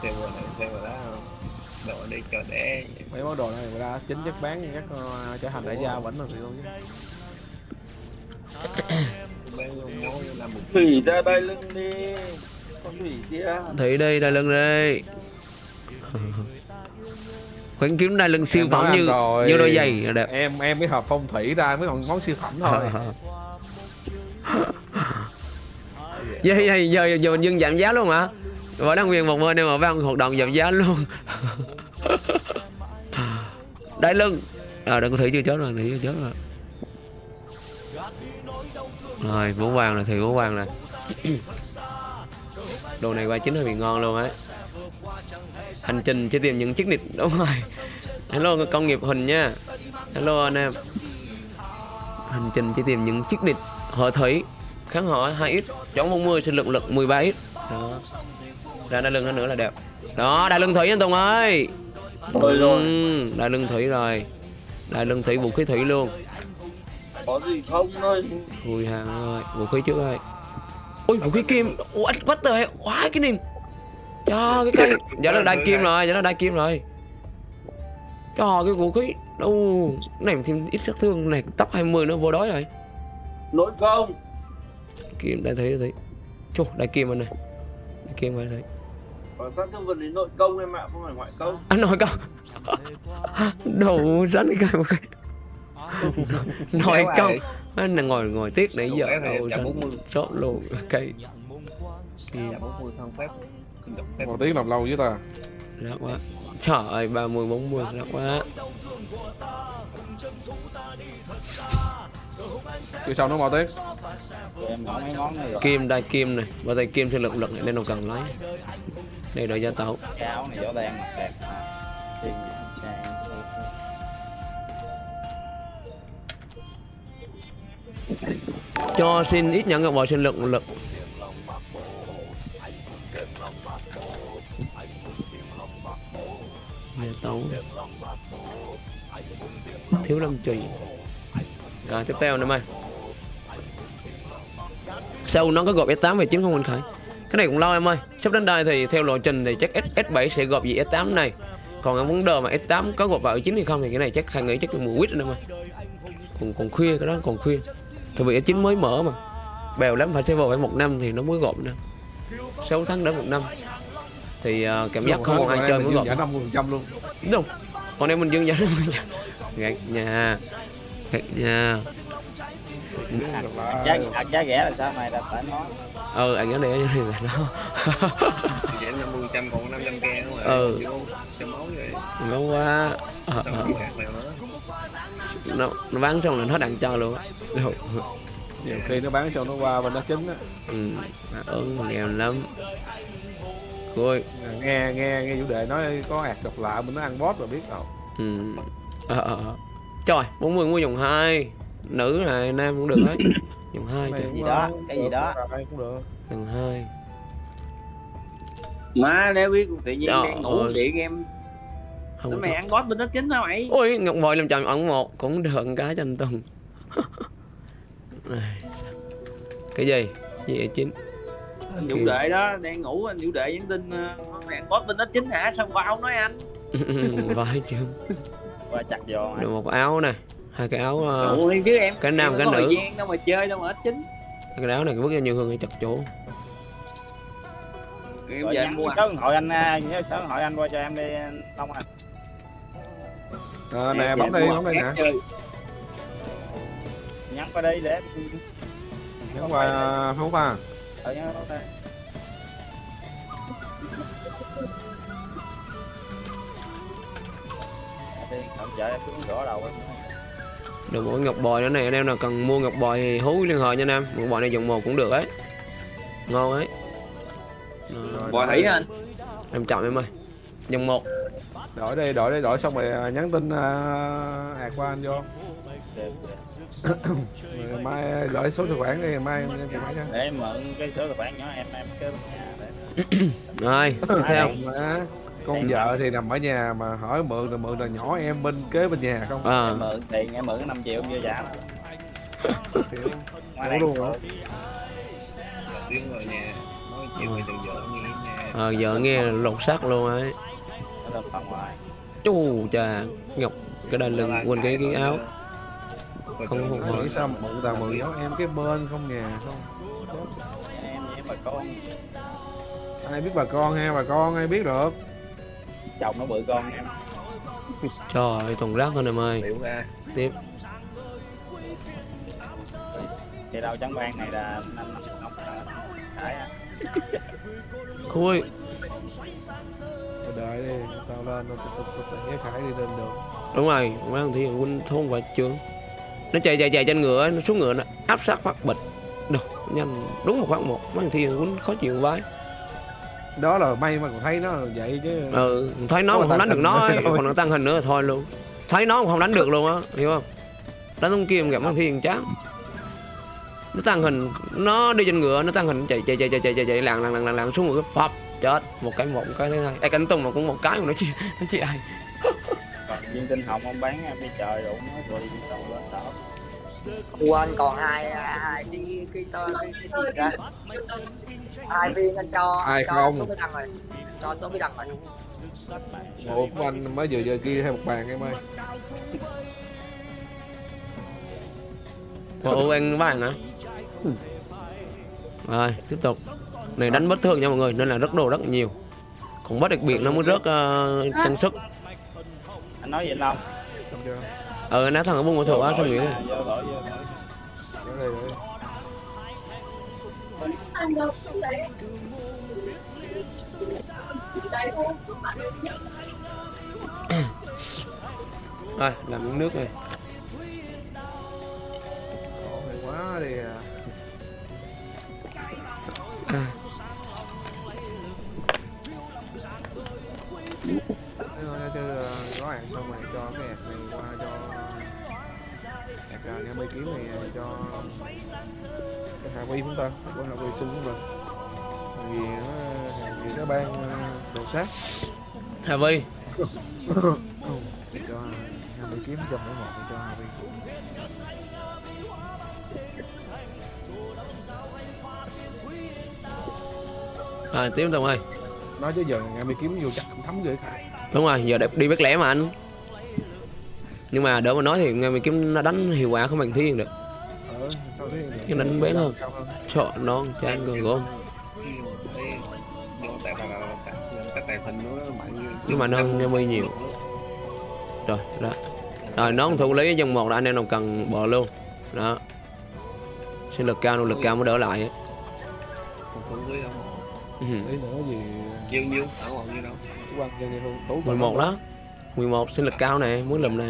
S6: Này đó đồ đi đẻ
S3: mấy món đồ này người ta chính chất bán chắc ờ, trở thành đại gia vẫn là gì luôn chứ.
S5: Thủy ra đây lưng đi thủy
S1: đây đai lưng đây khoản kiếm đai lưng siêu phẩm như
S3: rồi.
S1: như đôi giày đẹp.
S3: Em em mới hợp phong thủy ra mới còn món siêu phẩm thôi.
S1: Giờ, giờ, giờ, giờ mình dừng giảm giá luôn hả? Võ đăng quyền một bên em mà vang hoạt động giảm giá luôn. Đai lưng. À đừng có thủy chưa chết rồi thủy chưa chết rồi. Rồi món vàng này thì món vàng này đồ này qua chính hơi bị ngon luôn ấy hành trình chỉ tìm những chiếc nịt đúng rồi. Hello công nghiệp hình nha. Hello anh em. Hành trình chỉ tìm những chiếc nịt họ thủy. Kháng họ 2x chống 40 sinh lực lực 13x đó. Ra đai lưng nữa là đẹp. Đó đai lưng thủy anh Tùng ơi.
S5: Ôi rồi.
S1: Ừ, đai lưng thủy rồi. Đai lưng thủy vũ khí thủy luôn.
S5: Có gì không? Thôi.
S1: Ui hàng ơi, vũ khí trước ơi Ui vũ khí kim, what, what the hell, quá cái niềm Cho cái cây, giờ là đai kim rồi, giờ là đai kim rồi. Cho cái vũ khí, đâu này thêm ít sát thương. Này, tóc 20 nó vô đói rồi.
S5: Nội công
S1: Kim đai thấy thấy. Chô, đai kim anh này Đai kim đai thấy
S5: còn sát thương vật lý nội công em ạ không phải ngoại công?
S1: Anh nói công. Đồ rắn cái cây một cái Nói công Anh là ngồi ngồi tiếc nãy giờ đâu chót luôn cây. Kim
S6: là 40 không phép độc phép.
S3: Một tiếng làm lâu với ta.
S1: Rác quá. Trời ơi 30 40 rác quá.
S3: Cứ sau nó mau tiếng
S2: Tụi em mở mấy món này rồi
S1: Kim đai kim này. Và tay kim sẽ lực lực này nên đâu cần lấy. Đây đợi gia
S2: cái áo này gió đen mặt đẹp
S1: Cho xin ít nhận ngọc bò sinh lực lực Gia tấu Thiếu lâm trùy Rồi tiếp theo nữa mày. Sau nó có gộp S8 về 9 không Minh Khải? Cái này cũng lo em ơi. Sắp đến đây thì theo lộ trình thì chắc S, S7 sẽ gộp gì S8 này. Còn cái vấn đề mà e S8 có gộp vào e 9 hay không thì cái này chắc Khải nghĩ chắc cái mùa quýt rồi em ơi còn, còn khuya cái đó còn khuya. Tại vì S9 mới mở mà. Bèo lắm phải server phải một năm thì nó mới gộp nữa. 6 tháng đến một năm. Thì ờ, cảm giác không còn ai chơi mới gộp.
S3: giả năm mươi phần trăm luôn.
S1: Đúng không? Còn em mình dương giá Gạt nhà. Gạt nhà.
S2: Giá giá rẻ là sao mày? Là phải nói.
S1: Ờ anh đây ở đây là nó.
S6: Giảm 50 trăm còn 500 ke đúng rồi
S1: Ừ.
S6: máu
S1: quá nó, nó bán xong là nó đặng cho luôn á.
S3: Nhiều khi nó bán sau nó qua bên nó chính á.
S1: Ừ, mà ơn nghèo lắm. Thôi
S3: nghe nghe nghe chủ đề nói có ạt độc lạ mình nó ăn bót rồi biết đâu
S1: ừ. ờ, ờ, ờ. Trời 40 mua dòng 2 Nữ này nam cũng được đấy. Dòng 2
S3: Này
S1: trời.
S3: cũng
S2: gì đó, cái gì đó.
S3: cũng được.
S1: Dòng 2
S5: má nếu biết tự nhiên
S1: Trời
S5: đang ngủ điện em
S1: Không có
S5: mày ăn boss bên đó chính hả mày?
S1: Ôi Ngọc Bội làm chồng ẩn một Cũng được một cái cho anh Tùng? Cái gì? Gì vậy chín?
S5: Vũ đệ đó đang ngủ anh vũ đệ nhắn tin ờ, mày ăn boss bên đó chính hả? Sao qua không nói anh?
S1: Vãi chưa
S2: qua chặt vô mày
S1: Được một cái áo này Hai cái áo ờ,
S5: Ủa, chứ em
S1: cái nam,
S5: em
S1: cái nữ.
S5: gian đâu mà chơi đâu mà ít chính
S1: Cái áo này vứt ra nhiều hơn hay chặt chỗ.
S5: Em
S2: nhắn
S5: em mua
S2: số điện thoại anh à, nhớ số điện thoại anh qua cho em đi Long à
S3: à, nè
S5: Em
S3: bấm đi bấm đi nè.
S2: nhắn qua đây để
S3: nhắn qua không qua
S2: ở nhớ nó đây
S1: Được cái ngọc bòi nữa này Anh em nào cần mua ngọc bòi thì hú liên hệ nha anh em. Ngọc bòi này dòng một cũng được ấy. Ngon ấy. Đó,
S5: bò thủy anh?
S1: Em chọn em ơi. Dòng một
S3: đổi đi đổi đi đổi xong rồi à, nhắn tin uh, ạt qua anh vô. Rồi mai đổi số tài khoản đi ngày mai em em máy cho
S2: để em mượn cái số tài khoản nhỏ em em kế bên nhà để
S1: rồi theo.
S3: con vợ thì nằm ở nhà mà hỏi mượn thì mượn là nhỏ em bên kế bên nhà không?
S1: À,
S2: em mượn tiền em mượn 5 triệu chưa trả
S3: Kiểu,
S2: ngoài
S3: luôn hả?
S6: tiếng vào nhà nói chuyện về từ vợ nghe nha
S1: à, vợ nghe lột xác luôn ấy chú cha ngọc cái đai lưng quên cái cái áo. Không không hỏi
S3: sao mượn tao mượn nhỏ em cái bên không nhà không.
S2: Em với bà con.
S3: Ai biết bà con ha bà con ai biết được?
S2: Chồng nó bự con em.
S1: Trời ơi toàn rác thôi em ơi. Tiếp.
S2: Thì đâu trắng ban này là năm năm á.
S1: Khui.
S3: Thôi đợi đi tao lên tao tao tao nhớ khải đi lên được.
S1: Đúng rồi mấy thằng thì huynh thôn và trường nó chạy chạy chạy trên ngựa nó xuống ngựa nó áp sát phát bịch. Đâu nhanh đúng một phát một. Mấy thằng thì huynh khó chịu vãi
S3: đó là may mà còn thấy nó vậy chứ.
S1: Ừ thấy nó mà không đánh được nó ấy, còn nó tăng hình nữa là thôi luôn. Thấy nó mà không đánh được luôn á hiểu không? Đánh không kim gặp thằng thiên chán. Nó tăng hình nó đi trên ngựa nó tăng hình chạy chạy chạy chạy chạy chạy lạng lạng lạng lạng lạng xuống một cái phập chết một cái một cái thứ hai ai cánh tung mà cũng một cái mà nó chỉ nó chỉ ai?
S2: Còn viên tinh hồng ông bán em đi trời đủ nó rồi đâu lên đó.
S10: Quên còn hai hai cái cái cái cái, cái gì ra hai viên anh cho
S3: Ai
S10: cho
S3: không?
S10: số đăng rồi. Cho số bí đăng rồi.
S3: Một của anh mới vừa vừa ghi thêm một bàn em ơi?
S1: Ủa anh vàng hả? Rồi tiếp tục này đánh bất thường nha mọi người nên là rất đồ rất nhiều. Còn bất đặc biệt nó mới rớt uh, trang sức.
S2: Anh nói vậy không?
S1: Ờ nó thằng ở buôn của thủ á sao
S3: đây rồi
S1: làm miếng nước này.
S3: Quá đi à. Thế thôi chứ ờ, gói hàng xong rồi cho cái hạt này qua cho hạt ờ, nghe mấy kiếm này cho cái hạ vi chúng ta của hạ vi sinh của mình vì nó vì nó ban ờ, đồ sát.
S1: Hà Vi
S3: cho hai mươi kiếm cho mỗi một cho hạ vi
S1: rồi tiếp tục ơi
S3: nói chứ giờ ngày mấy kiếm vô chắc cũng thấm ghê
S1: đúng rồi giờ đẹp đi bét lẻ mà anh. Nhưng mà đỡ mà nói thì nghe mày kiếm nó đánh hiệu quả không bằng thiên được.
S3: Ờ thế
S1: cái đánh bé hơn sợ non chan gần gom nhưng mà nó nghe mi nhiều. Rồi đó. Rồi nó thủ lý dòng một là anh em nào cần bỏ luôn. Đó. Sinh lực cao nỗ lực cao mới đỡ lại
S6: ông
S1: Ừ.
S3: nữa
S6: nhiêu nhiêu ở còn nhiêu đâu
S3: quan cho như tú
S1: 11 đó 11 sinh lực cao nè muốn lùm nè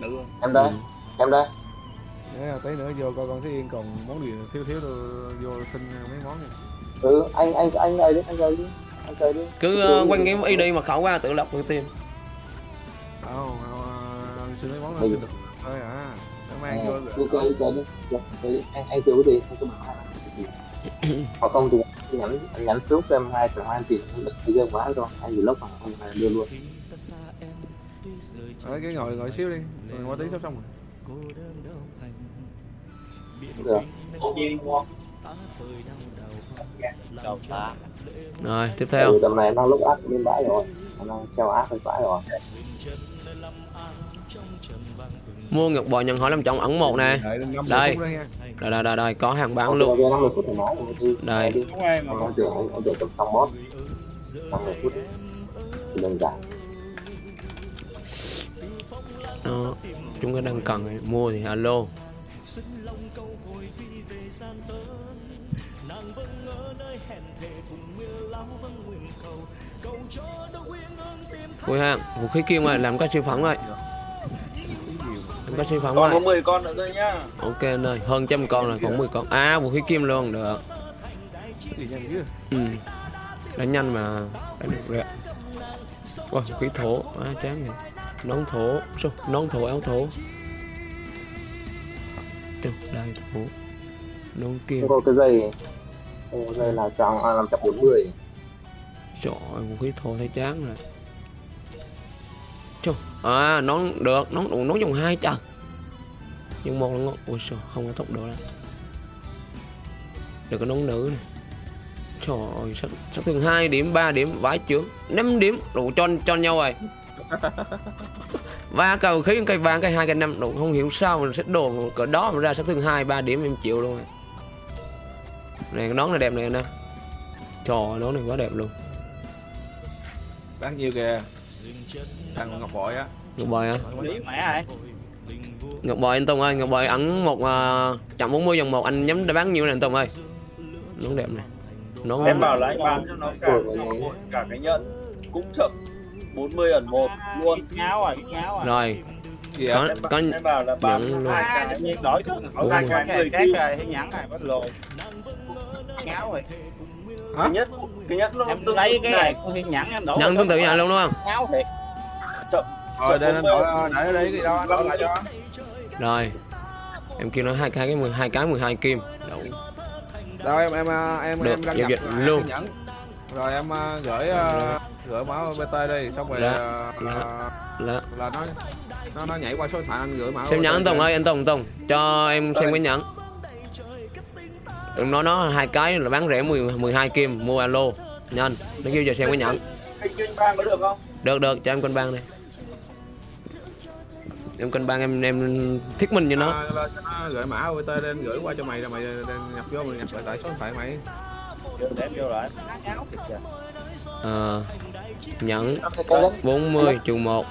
S6: nữ không
S10: em đây
S1: Ừ.
S10: em đây
S3: Đấy, tí nữa vô coi con Thế Yên còn món gì thiếu thiếu tôi vô xin mấy món nha
S10: ừ anh anh anh ơi đi anh ơi đi anh chơi đi
S1: cứ uh, quanh cái ID mật khẩu qua tự lập tự tìm
S3: không uh, xin mấy món là
S10: Ừ.
S3: xin được thôi à nó mang vô
S10: Ờ, chơi chơi chơi đi Dạ, chơi đi anh anh chơi cái gì anh cứ bảo hoặc không thì nhắn anh nhắn trước cho em hai triệu hai tiền anh được game quá rồi. Anh gì lúc mà anh đưa luôn.
S3: Đấy, cái ngồi ngồi xíu đi. Rồi qua tí sắp xong rồi.
S10: Được
S1: rồi. Tiếp theo.
S10: Ừ, tầm này nó lúc áp bên bãi rồi. Nó treo áp bên bãi rồi
S1: mua ngọc bò nhận hỏi làm trọng ẩn một nè. Đây. đây đây đây, đây có hàng bán luôn.
S10: Kia 50 phút thì nói rồi đi
S1: Đây.
S10: đi
S2: đúng em mà
S10: anh chờ anh anh chờ tầm xong boss 50 phút thì đơn giản.
S1: Đó chúng ta đang cần mua thì alo. Ui ha, vũ khí kim rồi, làm cái siêu phẩm rồi Làm cái siêu phẩm
S5: còn có
S1: rồi
S5: 10 con nữa thôi nhá.
S1: Ok anh ơi, hơn trăm con rồi, còn 10 con. À, vũ khí kim luôn, được. Ừ. Đánh nhanh mà. Đánh được rồi ạ. Wow, khí thổ, à, chán này Nón thổ, sao? Nón thổ, áo thổ. Trời, đai thổ. Nón kim
S10: không có cái dây có dây là tròn à, 540
S1: Trời ơi, vũ khí thô thấy chán rồi. Trời, à, nón được, nón đủ nón dòng hai trời Nhưng một là ngon, ôi sao, không có tốc độ đâu. Được cái nón nữ này. Trời ơi, sát, sát thương 2 điểm, 3 điểm, vãi chướng. 5 điểm, đủ cho cho nhau rồi. Và cầu khí cây vàng cây hai cây năm đủ. Không hiểu sao mình xếp đồ cỡ đó mà ra sát thương 2 3 điểm em chịu luôn. Rồi. Này cái nón này đẹp này nè. Trời ơi, nón này quá đẹp luôn.
S3: bán nhiêu kìa thằng ngọc bội á.
S1: Ngọc bội á. Ngọc bội anh Tùng ơi, Ngọc bội ẩn một uh, chậm 40 dòng một anh nhắm đã bán nhiêu này anh Tùng ơi. Nón đẹp này. Nón
S5: em bảo là anh bán cho nó cả cả cái nhận cũng chậm 40 ẩn một luôn.
S2: Ngáo rồi ngáo rồi.
S1: Rồi. Có có
S5: em bảo là bán
S1: nhận luôn.
S2: à,
S5: cái
S2: đổi xuống đổi ba cái cái thấy nhẵn này bắt lồ ngáo rồi.
S5: Cái nhất cái nhất nó
S2: em
S5: tương
S2: lấy
S5: tự
S2: cái
S5: này.
S2: thiên nhẫn em đổ
S1: nhận tương tự nhận luôn đúng không?
S2: ngáo thiệt
S3: rồi đây anh đổi để đấy gì đâu anh đổi lại cho
S1: Rồi. Em kêu nó hai cái cái 12 cái 12 kim. Đủ.
S3: đâu em em em
S1: Được,
S3: em đăng
S1: giao
S3: nhập
S1: dịch
S3: hai
S1: luôn.
S3: cái nhẫn rồi em ờ, gửi ờ, gửi mã bt đi xong rồi ờ,
S1: Dạ.
S3: ờ,
S1: Là
S3: là nó nó nó nhảy qua số điện thoại anh gửi mã
S1: xem nhẫn anh. Tùng ơi, anh Tùng Tùng cho em xem cái nhẫn. Đừng nói nó hai cái là bán rẻ 10 12 kim mua alo. Nhanh, nó kêu giờ xem cái nhẫn.
S5: anh kênh bang có được không
S1: Được được cho em cân bang này. Em cân bang em em thuyết minh cho nó.
S3: À, là cho nó gửi mã OTP lên gửi qua cho mày rồi mày nhập vô mày nhập lại tại số điện thoại mày
S2: để vô lại
S1: Ờ, nhẫn
S10: cái nhất
S1: 40 trừ 1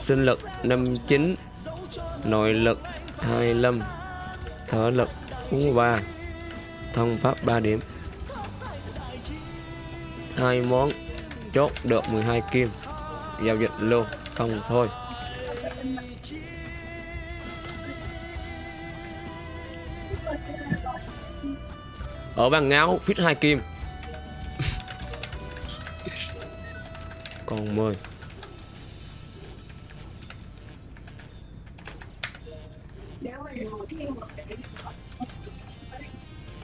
S1: sinh lực 59 nội lực 25 thở lực 43 thông pháp 3 điểm hai món chốt được 12 kim giao dịch luôn không thôi. Ở bàn ngáo fit hai kim. Còn 10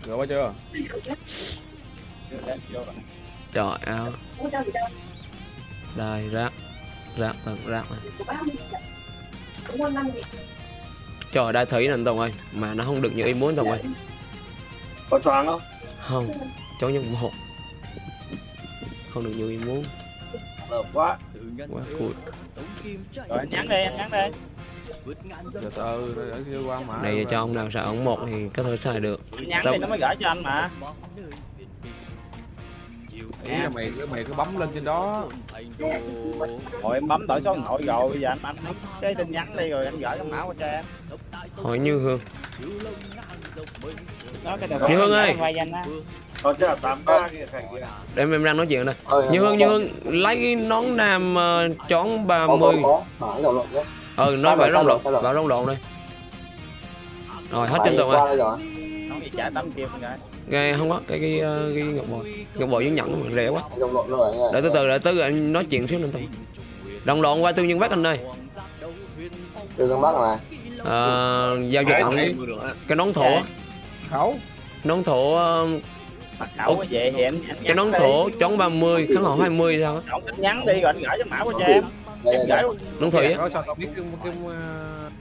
S3: gửi qua chưa?
S1: Trời áo đây rác tầng rác này. Trời đai thủy nè Tùng ơi mà nó không được như ý muốn Tùng ơi.
S5: Có choáng không?
S1: Không cháu nhân một. Không được như ý muốn.
S5: Lợp quá.
S1: Quá cùi.
S2: Rồi anh nhắn đi anh nhắn đi.
S3: Từ từ để chưa qua mã
S1: này cho ông nào xài ống một thì có thể xài được.
S2: Nhắn
S1: Tao-
S2: đi nó mới gửi cho anh mà
S3: Ý là mày cứ mày cứ bấm lên trên đó.
S2: Rồi em bấm đổi số điện thoại rồi bây giờ anh anh bấm cái tin nhắn đi rồi anh gửi cái mã qua cho em.
S1: Hỏi như hương.
S2: Nói cái
S1: Như Hương ơi.
S5: là kia
S1: để em đang nói chuyện đây. Như
S10: em
S1: hương như hương lấy cái nón nam uh, chón
S10: có
S1: 30
S10: có. Có mở dòng lộn nhé.
S1: Ừ nó
S10: Có
S1: phải
S10: rồi,
S1: rong lộn vào rong lộn. đây. Rồi hết trên
S10: qua
S1: rồi.
S10: đây rồi.
S2: Nó bị trả tấm kim rồi
S1: cái không có cái cái ờ, cái ngọc bội. Ngọc bội với nhẫn mà rẻ quá.
S10: Nha
S1: để từ từ để từ anh nói chuyện xíu nữa tùng đồng lộn qua tư nhân bác anh ơi.
S10: Từ con bắc này
S1: Ờ, giao dịch
S6: á.
S1: cái nón thổ. Á.
S3: khấu
S1: nón thổ ờ,
S2: bắt khẩu cái vậy thì anh
S1: cái nón thổ chón 30 kháng hậu 20 sao
S2: nhắn đi rồi anh gửi cái mã qua cho em.
S10: Đây
S2: em
S10: đây, đây.
S2: gửi
S1: nón thủy á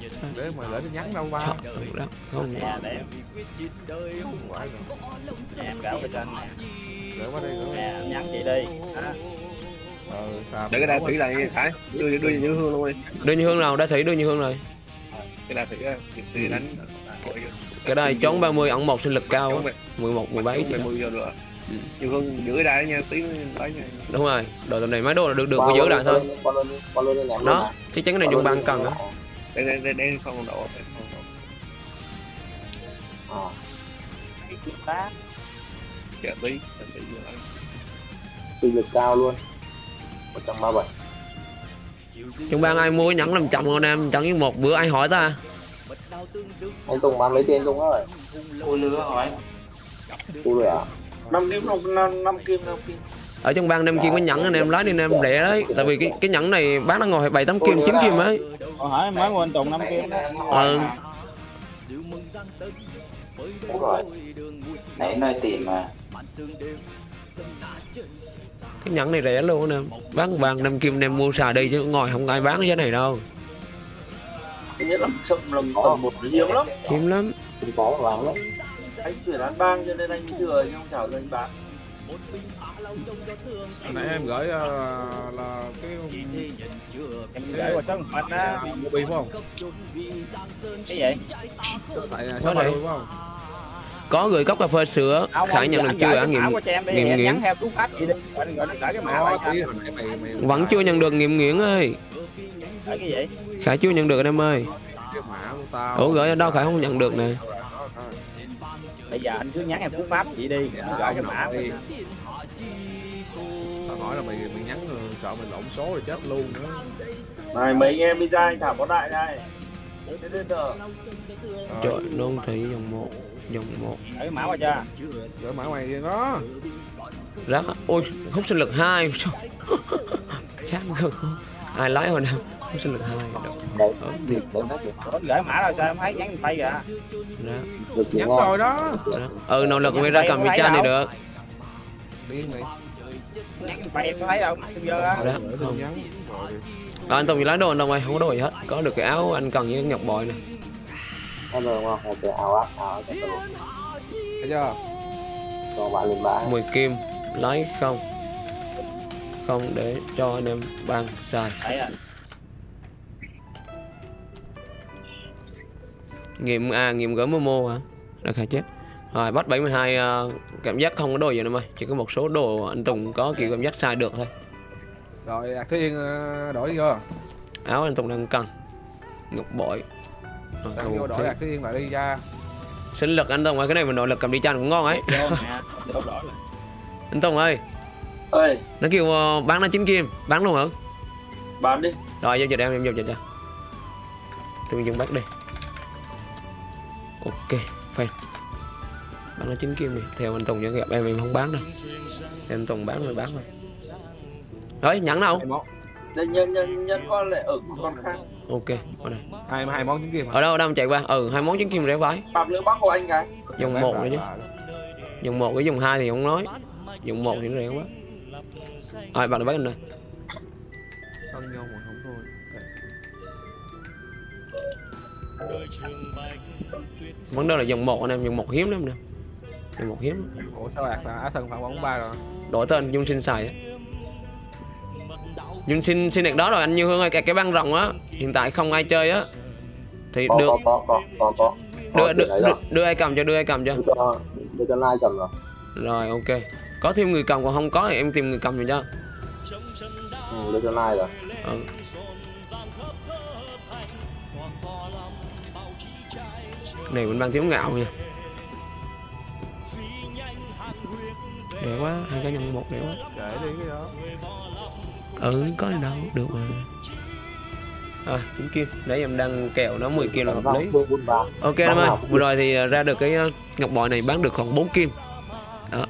S3: cái cái ờ, để mà tin nhắn đâu ba?
S1: Trời đó, không
S2: nè để em
S3: rồi.
S2: nè, em gửi qua cho anh nè.
S3: Gửi qua đây
S2: nè nhắn chị đi. Đó.
S3: ờ sao
S6: để cái đai thủy lại Khải đưa đưa như hương luôn đi.
S1: Đưa như hương nào? Đã thủy đưa như hương rồi.
S6: Cái đai thủy thì- thì đánh
S1: cái đây chón 30 ẩn một sinh lực cao á. 11 17
S6: mười mười giờ nữa như hương giữ cái đai nha tí lấy nha.
S1: Đúng rồi. Đồ tầm này mấy đồ là được được phải giữ lại thôi. Đó chắn cái này dùng băng cần á
S6: đây đây đây đây không độ đây không độ
S10: Ờ.
S2: Tá.
S6: chờ tí chờ tí giờ lấy.
S10: Sinh lực cao luôn. 137
S1: trong bang ai mua cái nhẫn làm chồng con em chẳng với một bữa ai hỏi ta?
S10: Anh Tùng bán lấy tiền Tùng ơi?
S8: Ôi lứa hỏi
S10: Ui rồi à
S5: năm kim năm năm năm kim năm kim
S1: ở trong bang em kim cái nhẫn anh em lái đi anh em rẻ đấy. Tại vì cái cái nhẫn này bán nó ngồi bảy tám kim chín kim ấy.
S2: Còn hỏi mới mua anh Tùng năm kim đó.
S1: Ờ,
S8: đúng rồi nãy nơi tìm mà.
S1: Cái nhẫn này rẻ luôn anh em. Bán vàng năm kim anh em mua xài đi chứ ngồi không ai bán cái này đâu.
S5: Thứ nhất là chậm lần tầm một hiếm lắm.
S1: hiếm lắm.
S10: Có lắm.
S5: Anh tuyển ăn bang cho nên anh thừa chứ không chào cho anh bán
S3: Hồi nãy em gửi ờ, là cái
S2: Em gửi qua số mình á
S3: mua bi phải không?
S2: Cái gì?
S3: Tại
S1: Có
S3: số
S1: này.
S3: này phải không?
S1: có gửi cốc cà phê sữa
S2: Không,
S1: khải nhận được chưa nghiệm nghiệm nghiễn.
S2: nhắn theo cú pháp gì đi Anh gửi nó gửi cái mã
S3: Có,
S2: lại cho
S3: tí
S2: anh
S3: hồi nãy mày mày
S1: vẫn chưa nhận được nghiệm nghiễn ơi
S2: Gửi cái gì?
S1: khải chưa nhận được anh em ơi
S3: cái mã của tao.
S1: ủa gửi ở đâu khải không nhận được nè
S2: Bây giờ anh cứ nhắn em cú pháp gì đi gửi cái mã
S3: đi. Hỏi là mày mày nhắn sợ mày lộn số rồi chết luôn nữa.
S5: này mấy anh em đi ra anh thả có đại đây. Giờ
S1: trời non thị dòng một dòng một.
S2: Gửi cái mã qua cho.
S3: Gửi mã mày đi đó.
S1: rác ôi hút sinh lực hai chán cực ai lái hồi nào hút sinh lực hai
S10: được.
S2: Ủa, gửi mã rồi sao em thấy nhắn tay
S10: chuyện
S3: Nhắn rồi đó.
S1: ừ nỗ lực mới ra cầm
S2: Thấy
S1: cha này
S2: đâu.
S1: được.
S3: Điên mày.
S1: À, anh Tùng lái đồ anh Tùng ơi không có đồ gì hết. Có được cái áo anh cần với ngọc bội này
S10: Thấy rồi ngon, hay cái áo áp, áo cho tôi. Luôn
S3: Thấy chưa?
S10: Còn bạn lên bãi.
S1: 10 kim. Lái không? Không để cho anh em ban xài.
S2: À?
S1: Nghiệm à nghiệm gỡ momo hả? Đã khai chết rồi bắt 72 uh, cảm giác không có đồ gì đâu ơi chỉ có một số đồ anh Tùng có kiểu cảm giác xài được thôi.
S3: Rồi, Ác Thế Yên ờ, đổi chưa?
S1: áo anh Tùng đang cần. Ngọc bội. Rồi,
S3: Đang vô đổi. Ác Thế Yên lại đi ra.
S1: sinh lực anh Tùng ơi cái này mình nội lực cầm đi chăn cũng ngon ấy.
S2: Vô vô là
S1: anh Tùng ơi.
S5: Ơi
S1: nó kêu ờ, bán nó chín kim. Bán luôn hả?
S5: Bán đi.
S1: Rồi giao dịch em em giao dịch cho tôi dùng bắt đi. Ok phèn bán nó chín kim đi. Theo anh Tùng vẫn gặp em em không bán đâu. Anh Tùng bán rồi bán rồi. Rồi nhẫn đâu
S5: đây nhân nhân nhân con lại ở con khác.
S1: Ok ở đây.
S3: Hai hai món trứng kim
S1: ở đâu ở đâu em chạy qua. Ừ hai món trứng kim rẻ vái
S5: bạc lưỡi bắc của anh cái
S1: dùng
S3: Bán
S1: một nữa chứ.
S3: là-
S1: dùng một với dùng hai thì không nói. Dùng một thì nó rẻ quá. Rồi bạn bắt anh đây.
S3: Thôi.
S1: vấn đề là dùng một anh em dùng một hiếm lắm nè dùng một hiếm.
S3: Ủa sao Ác là Á Thân phạm bóng ba rồi?
S1: đổi tên dung sinh xài dung sinh sinh đẹp đó rồi anh như hương ơi cái, cái băng rồng á. Hiện tại không ai chơi á. Thì
S10: Có,
S1: được.
S10: có, có, có, có,
S1: đưa đưa, đưa, đưa ai cầm cho đưa ai cầm cho.
S10: Đưa cho, Lai cầm rồi.
S1: Rồi ok. Có thêm người cầm còn không có thì em tìm người cầm cho cho.
S10: Ừ, đưa cho Lai rồi.
S1: Ừ. này mình đang thiếu ngạo nha đẹp quá hai cái nhân một đẹp quá
S3: Kể đi cái đó.
S1: ừ có gì đâu được mà. À chín kim. Đấy em đang kèo nó 10 kim là hợp lý.
S10: Ba
S1: ok em ơi vừa rồi thì à, ra được cái à, ngọc bội này bán được khoảng 4 kim. Đó.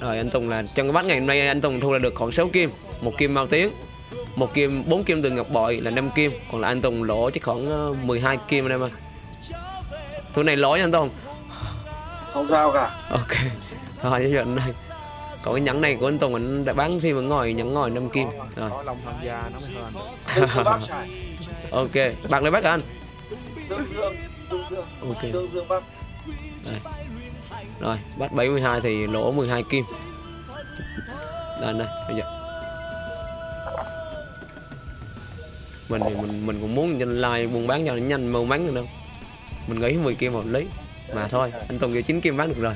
S1: Rồi anh Tùng là trong cái bắt ngày hôm nay anh Tùng thu là được khoảng 6 kim. Một kim mau tiếng. Một kim bốn kim từ ngọc bội là 5 kim. Còn là anh Tùng lỗ chỉ khoảng à, 12 kim anh em ơi. Thu này lỗ nha anh Tùng.
S5: Không sao cả.
S1: Ok. Thôi với anh đây còn cái nhẫn này của anh Tùng anh đã bán thêm ở ngồi nhẫn ngồi 5 kim rồi
S3: Có Long tham gia nó mới hơn.
S1: ok bạc lấy bác hả anh
S5: tương dương tương dương
S1: ok
S5: tương dương bắc
S1: Rồi, bắt 72 thì lỗ 12 kim. Đây đây, bây giờ. Mình thì mình mình cũng muốn cho like buôn bán cho nó nhanh mau mắn được đâu. Mình nghĩ 10 kim hợp lý. Mà thôi, anh Tùng vô 9 kim bán được rồi.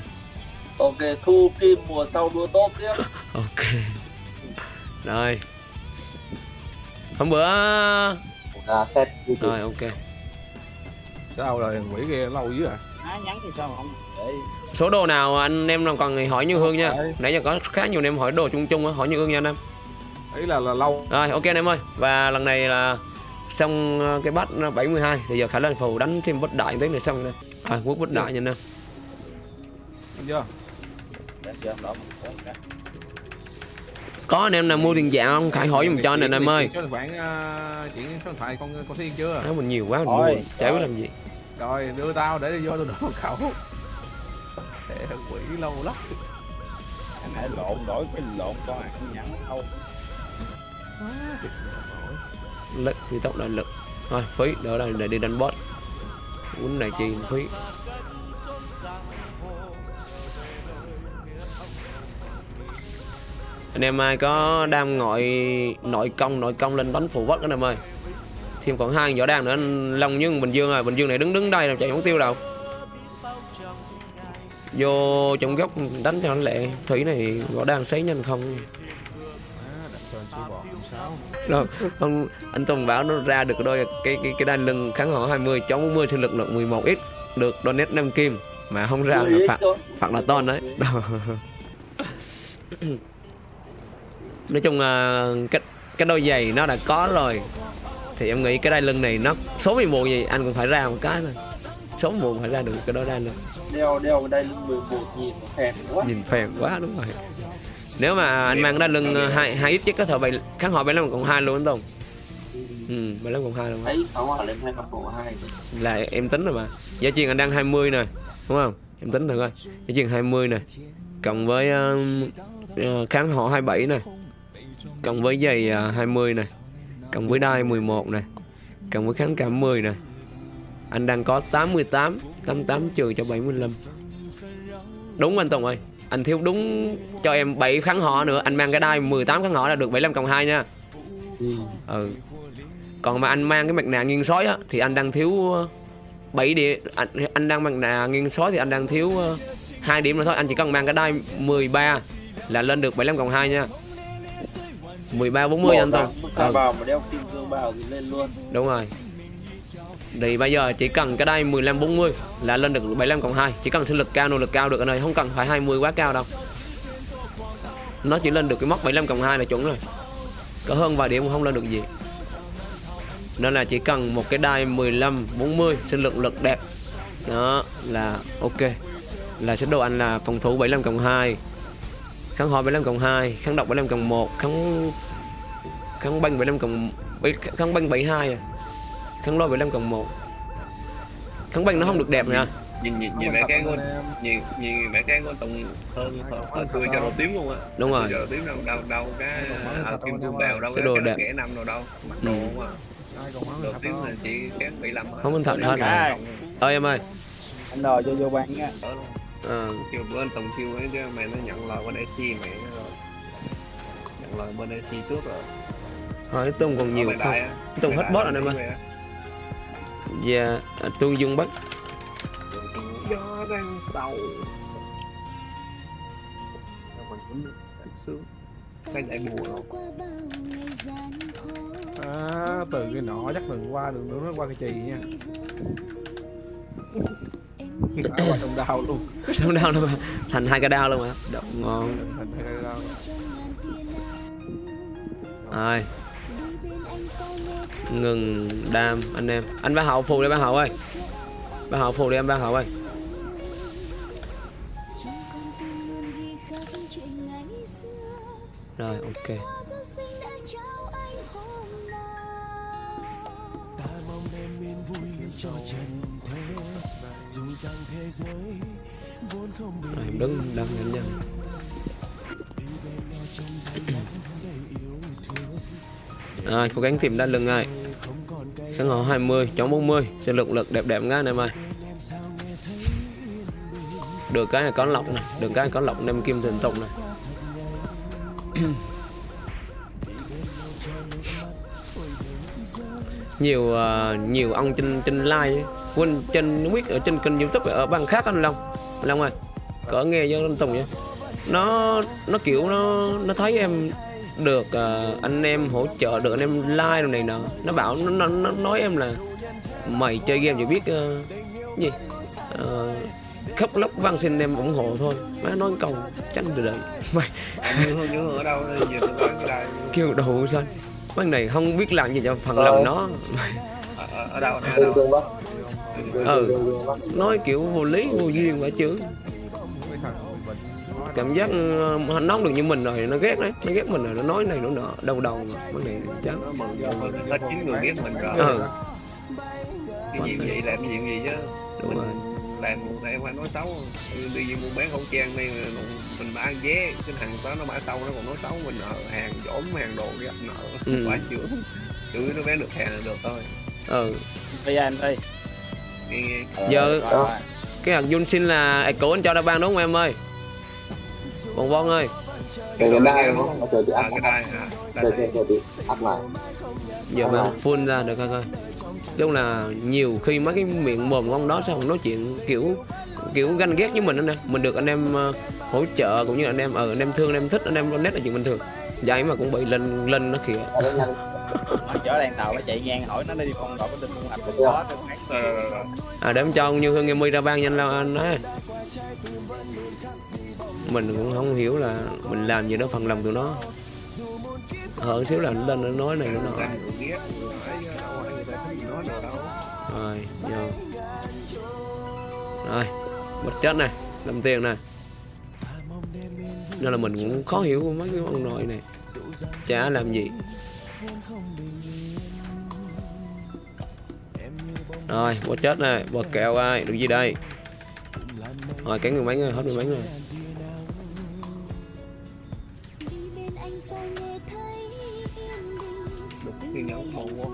S5: Ok thu kim mùa sau đua tốt tiếp
S1: Ok. Rồi. Hôm bữa
S10: ra set
S1: rồi ok.
S3: Sao rồi quỷ kia lâu dữ à?
S2: Á, nhắn thì sao mà không để
S1: Số đồ nào anh em nào còn thì hỏi Như Hương nha. Nãy giờ có khá nhiều anh em hỏi đồ chung chung á, hỏi Như Hương nha anh em.
S3: Ý là là lâu.
S1: Rồi ok anh em ơi Và lần này là xong ờ, cái bắt 72 Thì giờ khả năng phù đánh thêm bất đại tí nữa xong rồi À quốc bất đại nha anh em
S3: chưa?
S1: Có anh em nào mua tiền giả không? Khải hỏi giùm cho anh em ơi.
S3: Số tài khoản chuyển số điện thoại con con thiên chưa?
S1: Áo mình nhiều quá mình mua
S2: Rồi.
S1: chả biết làm gì.
S3: Rồi đưa tao để vô tôi đổ một khẩu. Để quỷ lâu lắm.
S2: Anh hãy lộn đổi cái lộn con ăn nhẫn đâu.
S1: Lực phi tốc đại lực. Thôi phí đỡ là để đi đánh boss quýnh này chi phí anh em ai có đam ngọi nội công nội công lên đánh phụ vất anh em ơi. Thêm còn hai võ đan nữa anh long với bình dương rồi bình dương này đứng đứng đây đâu chạy không tiêu đâu. Vô trong góc đánh cho nó lẹ thủy này võ đan sấy nhanh không?
S3: Đặt cho anh
S1: anh Tùng bảo nó ra được đôi cái cái cái đai lưng kháng họ 20 chống 40 sinh lực lượng 11 x được donate 5 kim. Mà không ra là phạt phạt là ton đấy. nói chung là cái cái đôi giày nó đã có rồi. Thì em nghĩ cái đai lưng này nó số 11 gì anh cũng phải ra một cái thôi. Số 11 phải ra được cái đôi đai lưng.
S8: Đeo đeo cái đai lưng 11 nhìn phèn quá.
S1: Nhìn phèn quá đúng rồi. Nếu mà anh mang đai lưng ờ, hai hai ít chứ có thể bảy kháng họ 75 cộng hai luôn anh Tùng Ừ, ừ 15 cộng hai luôn.
S8: Thấy khẩu lên 2 cộng 2
S1: Là em tính rồi mà. Giá truyền anh đang 20 nè Đúng không? Em tính thử coi. Giá truyền 20 nè Cộng với uh, kháng họ 27 nè cộng với giày uh, 20 nè cộng với đai 11 nè cộng với kháng cảm 10 nè anh đang có 88 88 trừ cho 75 đúng anh Tùng ơi. Anh thiếu đúng cho em 7 kháng họ nữa. Anh mang cái đai 18 kháng họ là được 75 cộng 2 nha. Ừ. Còn mà anh mang cái mặt nạ nghiêng sói á thì anh đang thiếu ờ, 7 điểm anh, anh đang mặt nạ nghiêng sói thì anh đang thiếu ờ, hai điểm nữa thôi. Anh chỉ cần mang cái đai 13 là lên được 75 cộng 2 nha 13 40 anh Tùng ừ,
S8: vào mà đeo kim cương vào thì lên luôn.
S1: Đúng rồi. Thì bây giờ chỉ cần cái đai 15 40 là lên được 75 cộng 2 chỉ cần sinh lực cao nỗ lực cao được anh ơi. Không cần phải 20 quá cao đâu. Nó chỉ lên được cái mốc 75 cộng 2 là chuẩn rồi. Có hơn vài điểm cũng không lên được gì. Nên là chỉ cần một cái đai 15 40 sinh lực lực đẹp. Đó là ok. Là sẽ đồ anh là phòng thủ 75 cộng 2 kháng họ 75 cộng 2 kháng độc 75 cộng 1 kháng kháng banh 75 cộng kháng banh 72 à. Kháng lôi 75 cộng 1 kháng banh nó không được đẹp nha
S6: nhìn nhìn nhìn mẹ cái của nhìn nhìn mẹ cái của tùng hơn hơn tươi cho đồ tím luôn á.
S1: Đúng rồi.
S6: Giờ tím đâu đâu đâu cái à, kim cương bèo đâu
S1: Cái
S6: cái
S1: đồ
S6: cái
S1: đẹp.
S6: kẻ năm đâu đâu. Mặc
S1: Ừ.
S6: đồ không à đồ tím là chỉ kém 75 thôi.
S1: không anh thật hết rồi. ơi em ơi.
S2: Anh đòi cho vô ban nha
S1: ờ,
S6: kêu bữa anh Tùng kêu ấy cái mày nó nhận lời bên AC mày rồi. Nhận lời bên AC trước rồi.
S1: Hỏi Tùng còn nhiều không?
S6: đại á.
S1: Tùng
S6: Bên
S1: hết
S6: là
S1: rồi em ơi. Dạ à, Tương Dương Bắc.
S6: Gió đang mình cũng sướng cái đại mùa rồi
S3: à, từ cái nọ chắc đừng qua đường nữa nó qua cái chì nha sông đào luôn.
S1: Không đau đâu mà. Thành hai cái đau luôn mà. Đậu ngon.
S3: Thành hai cái đào
S1: Rồi. Ngừng đam anh em. Anh ba hậu phù đi ba hậu ơi. Ba hậu phù đi em ba hậu ơi. Rồi ok. Rồi em đứng đang nhanh nhanh Rồi à, cố gắng tìm đa lưng ai. Kháng họ 20 chống 40 Sẽ lực lực đẹp đẹp ngay anh mày Được cái này có lọc này Được cái này có lọc đem kim thần tục này. Nhiều uh, nhiều ông trên trên like ấy quên trên không biết ở trên kênh youtube ở bang khác anh long. Anh long ơi cỡ nghe với anh tùng vậy? Nó nó kiểu nó nó thấy em được ờ, anh em hỗ trợ được anh em like đồ này nọ. Nó bảo nó, nó, nó nói em là mày chơi game chỉ biết ờ, gì? Ờ, khóc lóc văn xin em ủng hộ thôi. Má nói câu tránh được đợi mày.
S6: Ở đâu
S1: kêu đồ sao? Con này không biết làm gì cho phần lòng nó
S6: ở, ở, ở đâu ở đâu
S1: ừ.
S10: Bắc
S1: nói kiểu vô lý vô duyên quả chứ. Cảm giác ờ, nó nóng được như mình rồi nó ghét đấy. Nó ghét mình rồi nó nói này nó nọ đầu đầu mà vấn đề chán.
S6: Hết chín người ghét mình rồi.
S1: Ừ.
S6: Cái gì vậy làm cái gì gì chứ?
S1: Đúng rồi.
S6: làm em phải nói xấu. Ừ, đi mua bán khẩu trang đây mình bán vé cái thằng đó nó bả sau nó còn nói xấu mình nợ hàng dỗm hàng đồ đi nợ.
S1: Ừ.
S6: phải chữa chữa nó bán được hàng là được thôi.
S1: Ừ.
S2: Bây giờ anh đi
S6: nghe nghe
S1: giờ cái hạt Jun xin là ạc cổ anh cho đã ban đúng không em ơi? Bon bon ơi.
S10: Cái cái đai đúng không chờ chị
S6: à
S10: áp
S6: cái đai
S10: chờ chờ chị áp lại
S1: giờ mà full ra được coi coi. Lúc là nhiều khi mấy cái miệng mồm của ông đó sao ông nói chuyện kiểu kiểu ganh ghét với mình đó nè. Mình được anh em ờ, hỗ trợ cũng như anh em ở anh em thương anh em thích anh em nét là chuyện bình thường. Vậy mà cũng bị lên lên nó kìa.
S10: Ra
S2: Nó chở đèn tàu nó chạy ngang hỏi nó đi con đội có tin con
S6: rồi, rồi.
S1: à để em cho ông như hương em mi ra ban nhanh là anh ấy mình cũng không hiểu là mình làm gì đó phần lòng tụi nó. Hở xíu là nó lên nó nói này nó nọ
S6: nói được đâu
S1: rồi vô. Rồi bật chết này làm tiền này nên là mình cũng khó hiểu mấy cái ông nội này. Chả làm gì rồi bật chết này bật kẹo ai, được gì đây? Rồi, cái người bánh rồi hết người bánh rồi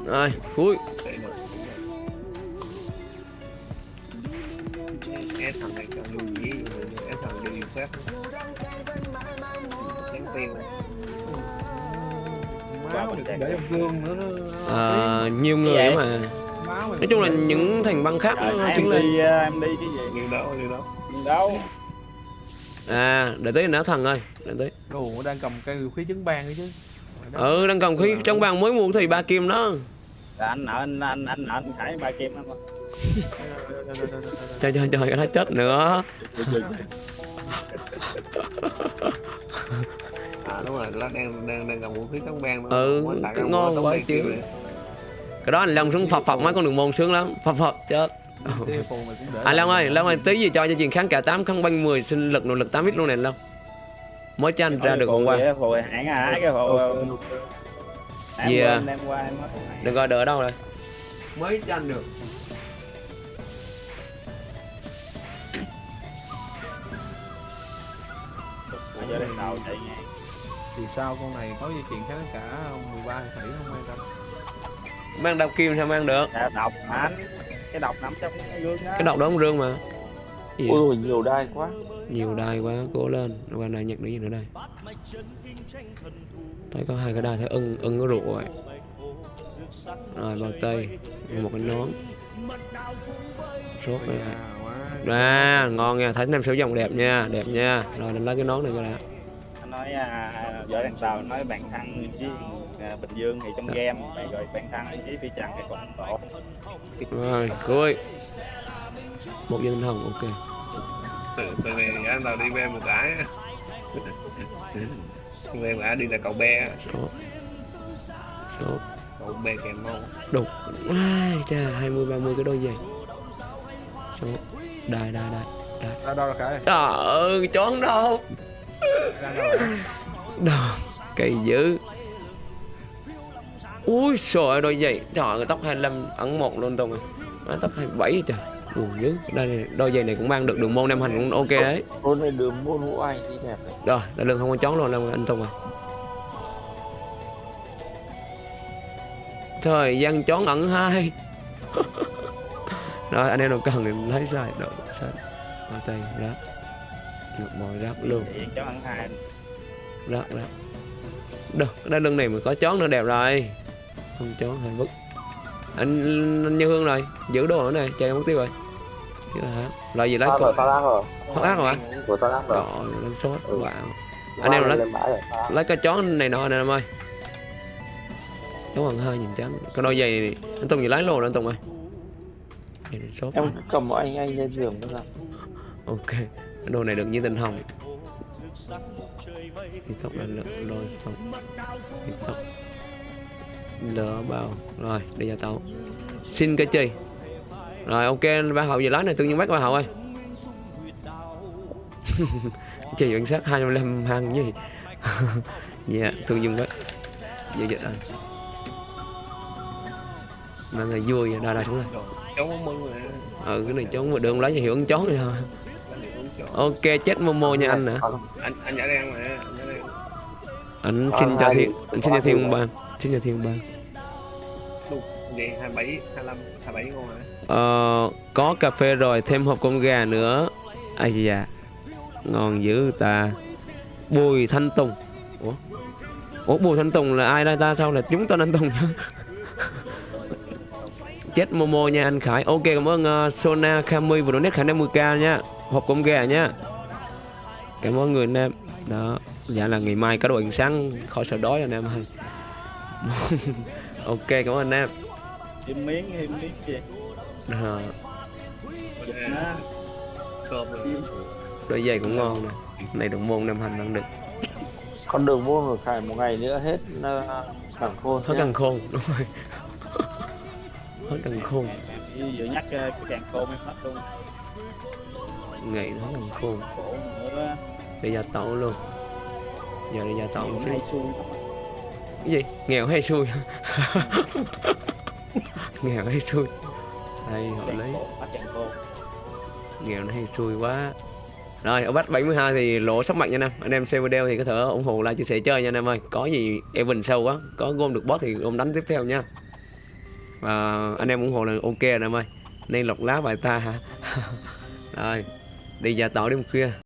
S1: rồi cuối
S6: để thằng này lưu thằng
S3: máu để nữa nó
S1: à, nhiều người mà. Nói chung là những thành băng khác
S2: Trời,
S1: nó
S2: em
S1: lên
S2: đi ờ, em đi cái gì?
S6: Nhiều đâu nhiều đâu
S2: đâu
S1: à để tới nã thần ơi để tới.
S3: Đồ đang cầm cây khí chứng ban ấy chứ.
S1: Ừ đang cầm khí trong bàn mới mua thì ba kim đó.
S2: Là anh nợ anh anh anh nợ anh khải ba kim anh
S1: trời trời trời nó chết nữa
S6: à đúng rồi nó đang đang đang cầm vũ khí chống bang
S1: Ừ, cái ngon quá chứ. cái đó anh long xuống phập phập mấy con đường môn sướng lắm phập phập chết
S3: để
S1: à long ơi long ơi tí gì cho cho chuyện kháng cả tám không banh 10 sinh lực nội lực 8 ít luôn này long. Mới cho anh ra được hôm qua Gì à? đừng coi đợi ở đâu rồi. Mới cho anh được.
S2: Giờ đèn tàu chạy ngang
S3: thì sao? Con này có dây chuyền kháng cả 13 tỷ không quan tâm
S1: mang đao kim sao mang được?
S2: Dạ, độc mà. Anh cái độc nằm trong cái gương đó.
S1: Cái độc đó không rương mà. Gì
S10: ui nhiều đai quá.
S1: Nhiều đai quá cố lên. Qua này nhặt được gì nữa đây. Thấy có hai cái đai thấy ưng ưng có rượu rồi rồi bao tay một cái nón. Sốt đây
S3: à
S1: ngon nha. Thấy em sử dụng đẹp nha đẹp nha. Rồi mình lấy cái nón này cho đã
S2: nói à, vợ đèn tàu nói bạn thăng với à, bình dương thì trong game bạn gọi bạn thăng với phi trần thì còn tổ
S1: rồi cuối một viên tinh hồng ok.
S6: Từ từ này anh tao đi về một cái. Về cái đi là cậu be
S1: sốt sốt
S6: cậu be kèm mâu
S1: đục. Ai cha hai mươi ba mươi cái đôi giày. Sốt đai đai đai đai.
S3: Ra đâu là cái.
S1: Trời ơi chón đâu
S3: rồi
S1: Đồ, cây dữ. Ui trời đôi giày. Trời ơi, tóc 25 ẩn một luôn Tùng Má, Tóc 27 trời. Buồn dữ. Đây này, đôi giày này cũng mang được đường môn nam hành cũng ok đấy.
S10: Con này đường môn vũ anh đi đẹp này
S1: Rồi, đã lưng không có chón luôn đâu anh Tùng ơi. Thời gian chón ẩn hai. Rồi, anh em nào cần thì lấy sai. Rồi, sai. Bao tay, ráp Được mồi ráp luôn.
S2: Cháu ăn hai
S1: Ráp, ráp Được, cái đai lưng này mà có chón nữa đẹp rồi. Không chón hơi vứt. Anh, anh Như Hương rồi, giữ đồ ở này, chơi mất tiêu rồi. Thế là hả? Loại gì lấy
S10: tao rồi
S1: cột
S10: tao lát rồi.
S1: Thoát ác rồi hả?
S10: của tao lát rồi.
S1: Rồi, lên sốt,
S10: Ừ.
S1: wow. Anh em lấy
S10: rồi tao lát.
S1: lấy cái chón này nọ nè em ơi. Chón bằng hơi nhìn trắng cái đôi giày này anh Tùng gì lấy luôn anh Tùng ơi.
S10: Em cầm anh anh lên giường ra
S1: ok đồ này được như tình hồng. Thì tóc là rồi không thì tóc lỡ bao. Rồi đi ra tàu xin cái chi rồi ok ba hậu gì lấy này tự nhiên bắt ba hậu ơi. Chỉ cảnh sát 25 hàng gì dạ thương dùng đấy dạ dạ. Anh mà người vui vậy đa đa xuống đây
S6: cháu muốn mừng mà
S1: ừ cái này chó mà đường lấy cho hiểu con chó này thôi ok chết momo nha anh nữa
S6: anh anh nhã đen mà anh
S10: Còn
S1: xin cho
S10: hai
S1: thiên anh xin cho
S10: hai
S1: thiên ban xin cho thiên ban
S6: vậy 27 25 27 ngon hả
S1: ờ, có cà phê rồi thêm hộp con gà nữa. Ai da ngon dữ ta. Bùi thanh tùng. Ủa? Ủa bùi thanh tùng là ai đây ta? Sao là chúng tên anh tùng chết momo nha anh khải. Ok cảm ơn uh, sona kami vừa donate khả năng 10k nha hộp con gà nha cảm ơn người anh em. Đó dạ là ngày mai có đồ ăn sáng khỏi sợ đói anh em ơi. Ok cảm ơn anh em.
S2: Thêm miếng thêm miếng gì
S1: Ờ,
S6: cơm rồi
S1: đôi giày cũng ngon nè. Này đồng môn nam hành ăn được
S8: con đường mua một ngày một ngày nữa hết ờ, cẳng khôn
S1: hết càng khôn đúng rồi. Hết càng khôn.
S2: Vừa nhắc ờ, càng khô mới hết luôn
S1: ngày nó còn khôn.
S2: Bây giờ
S1: để gia tẩu luôn. Giờ đi gia tẩu một xíu. Cái gì? Nghèo hay xui? Nghèo hay xui? Đây họ lấy nghèo nó hay xui quá. Rồi ở bắt 72 thì lỗ sắp mạnh nha anh em anh em xem video thì có thể ủng hộ like, chia sẻ chơi nha anh em ơi. Có gì Evan sâu quá. Có gom được boss thì gom đánh tiếp theo nha. Và anh em ủng hộ là ok rồi anh em ơi. Nên lọc lá bài ta hả? Rồi đi ra tỏ đêm khuya.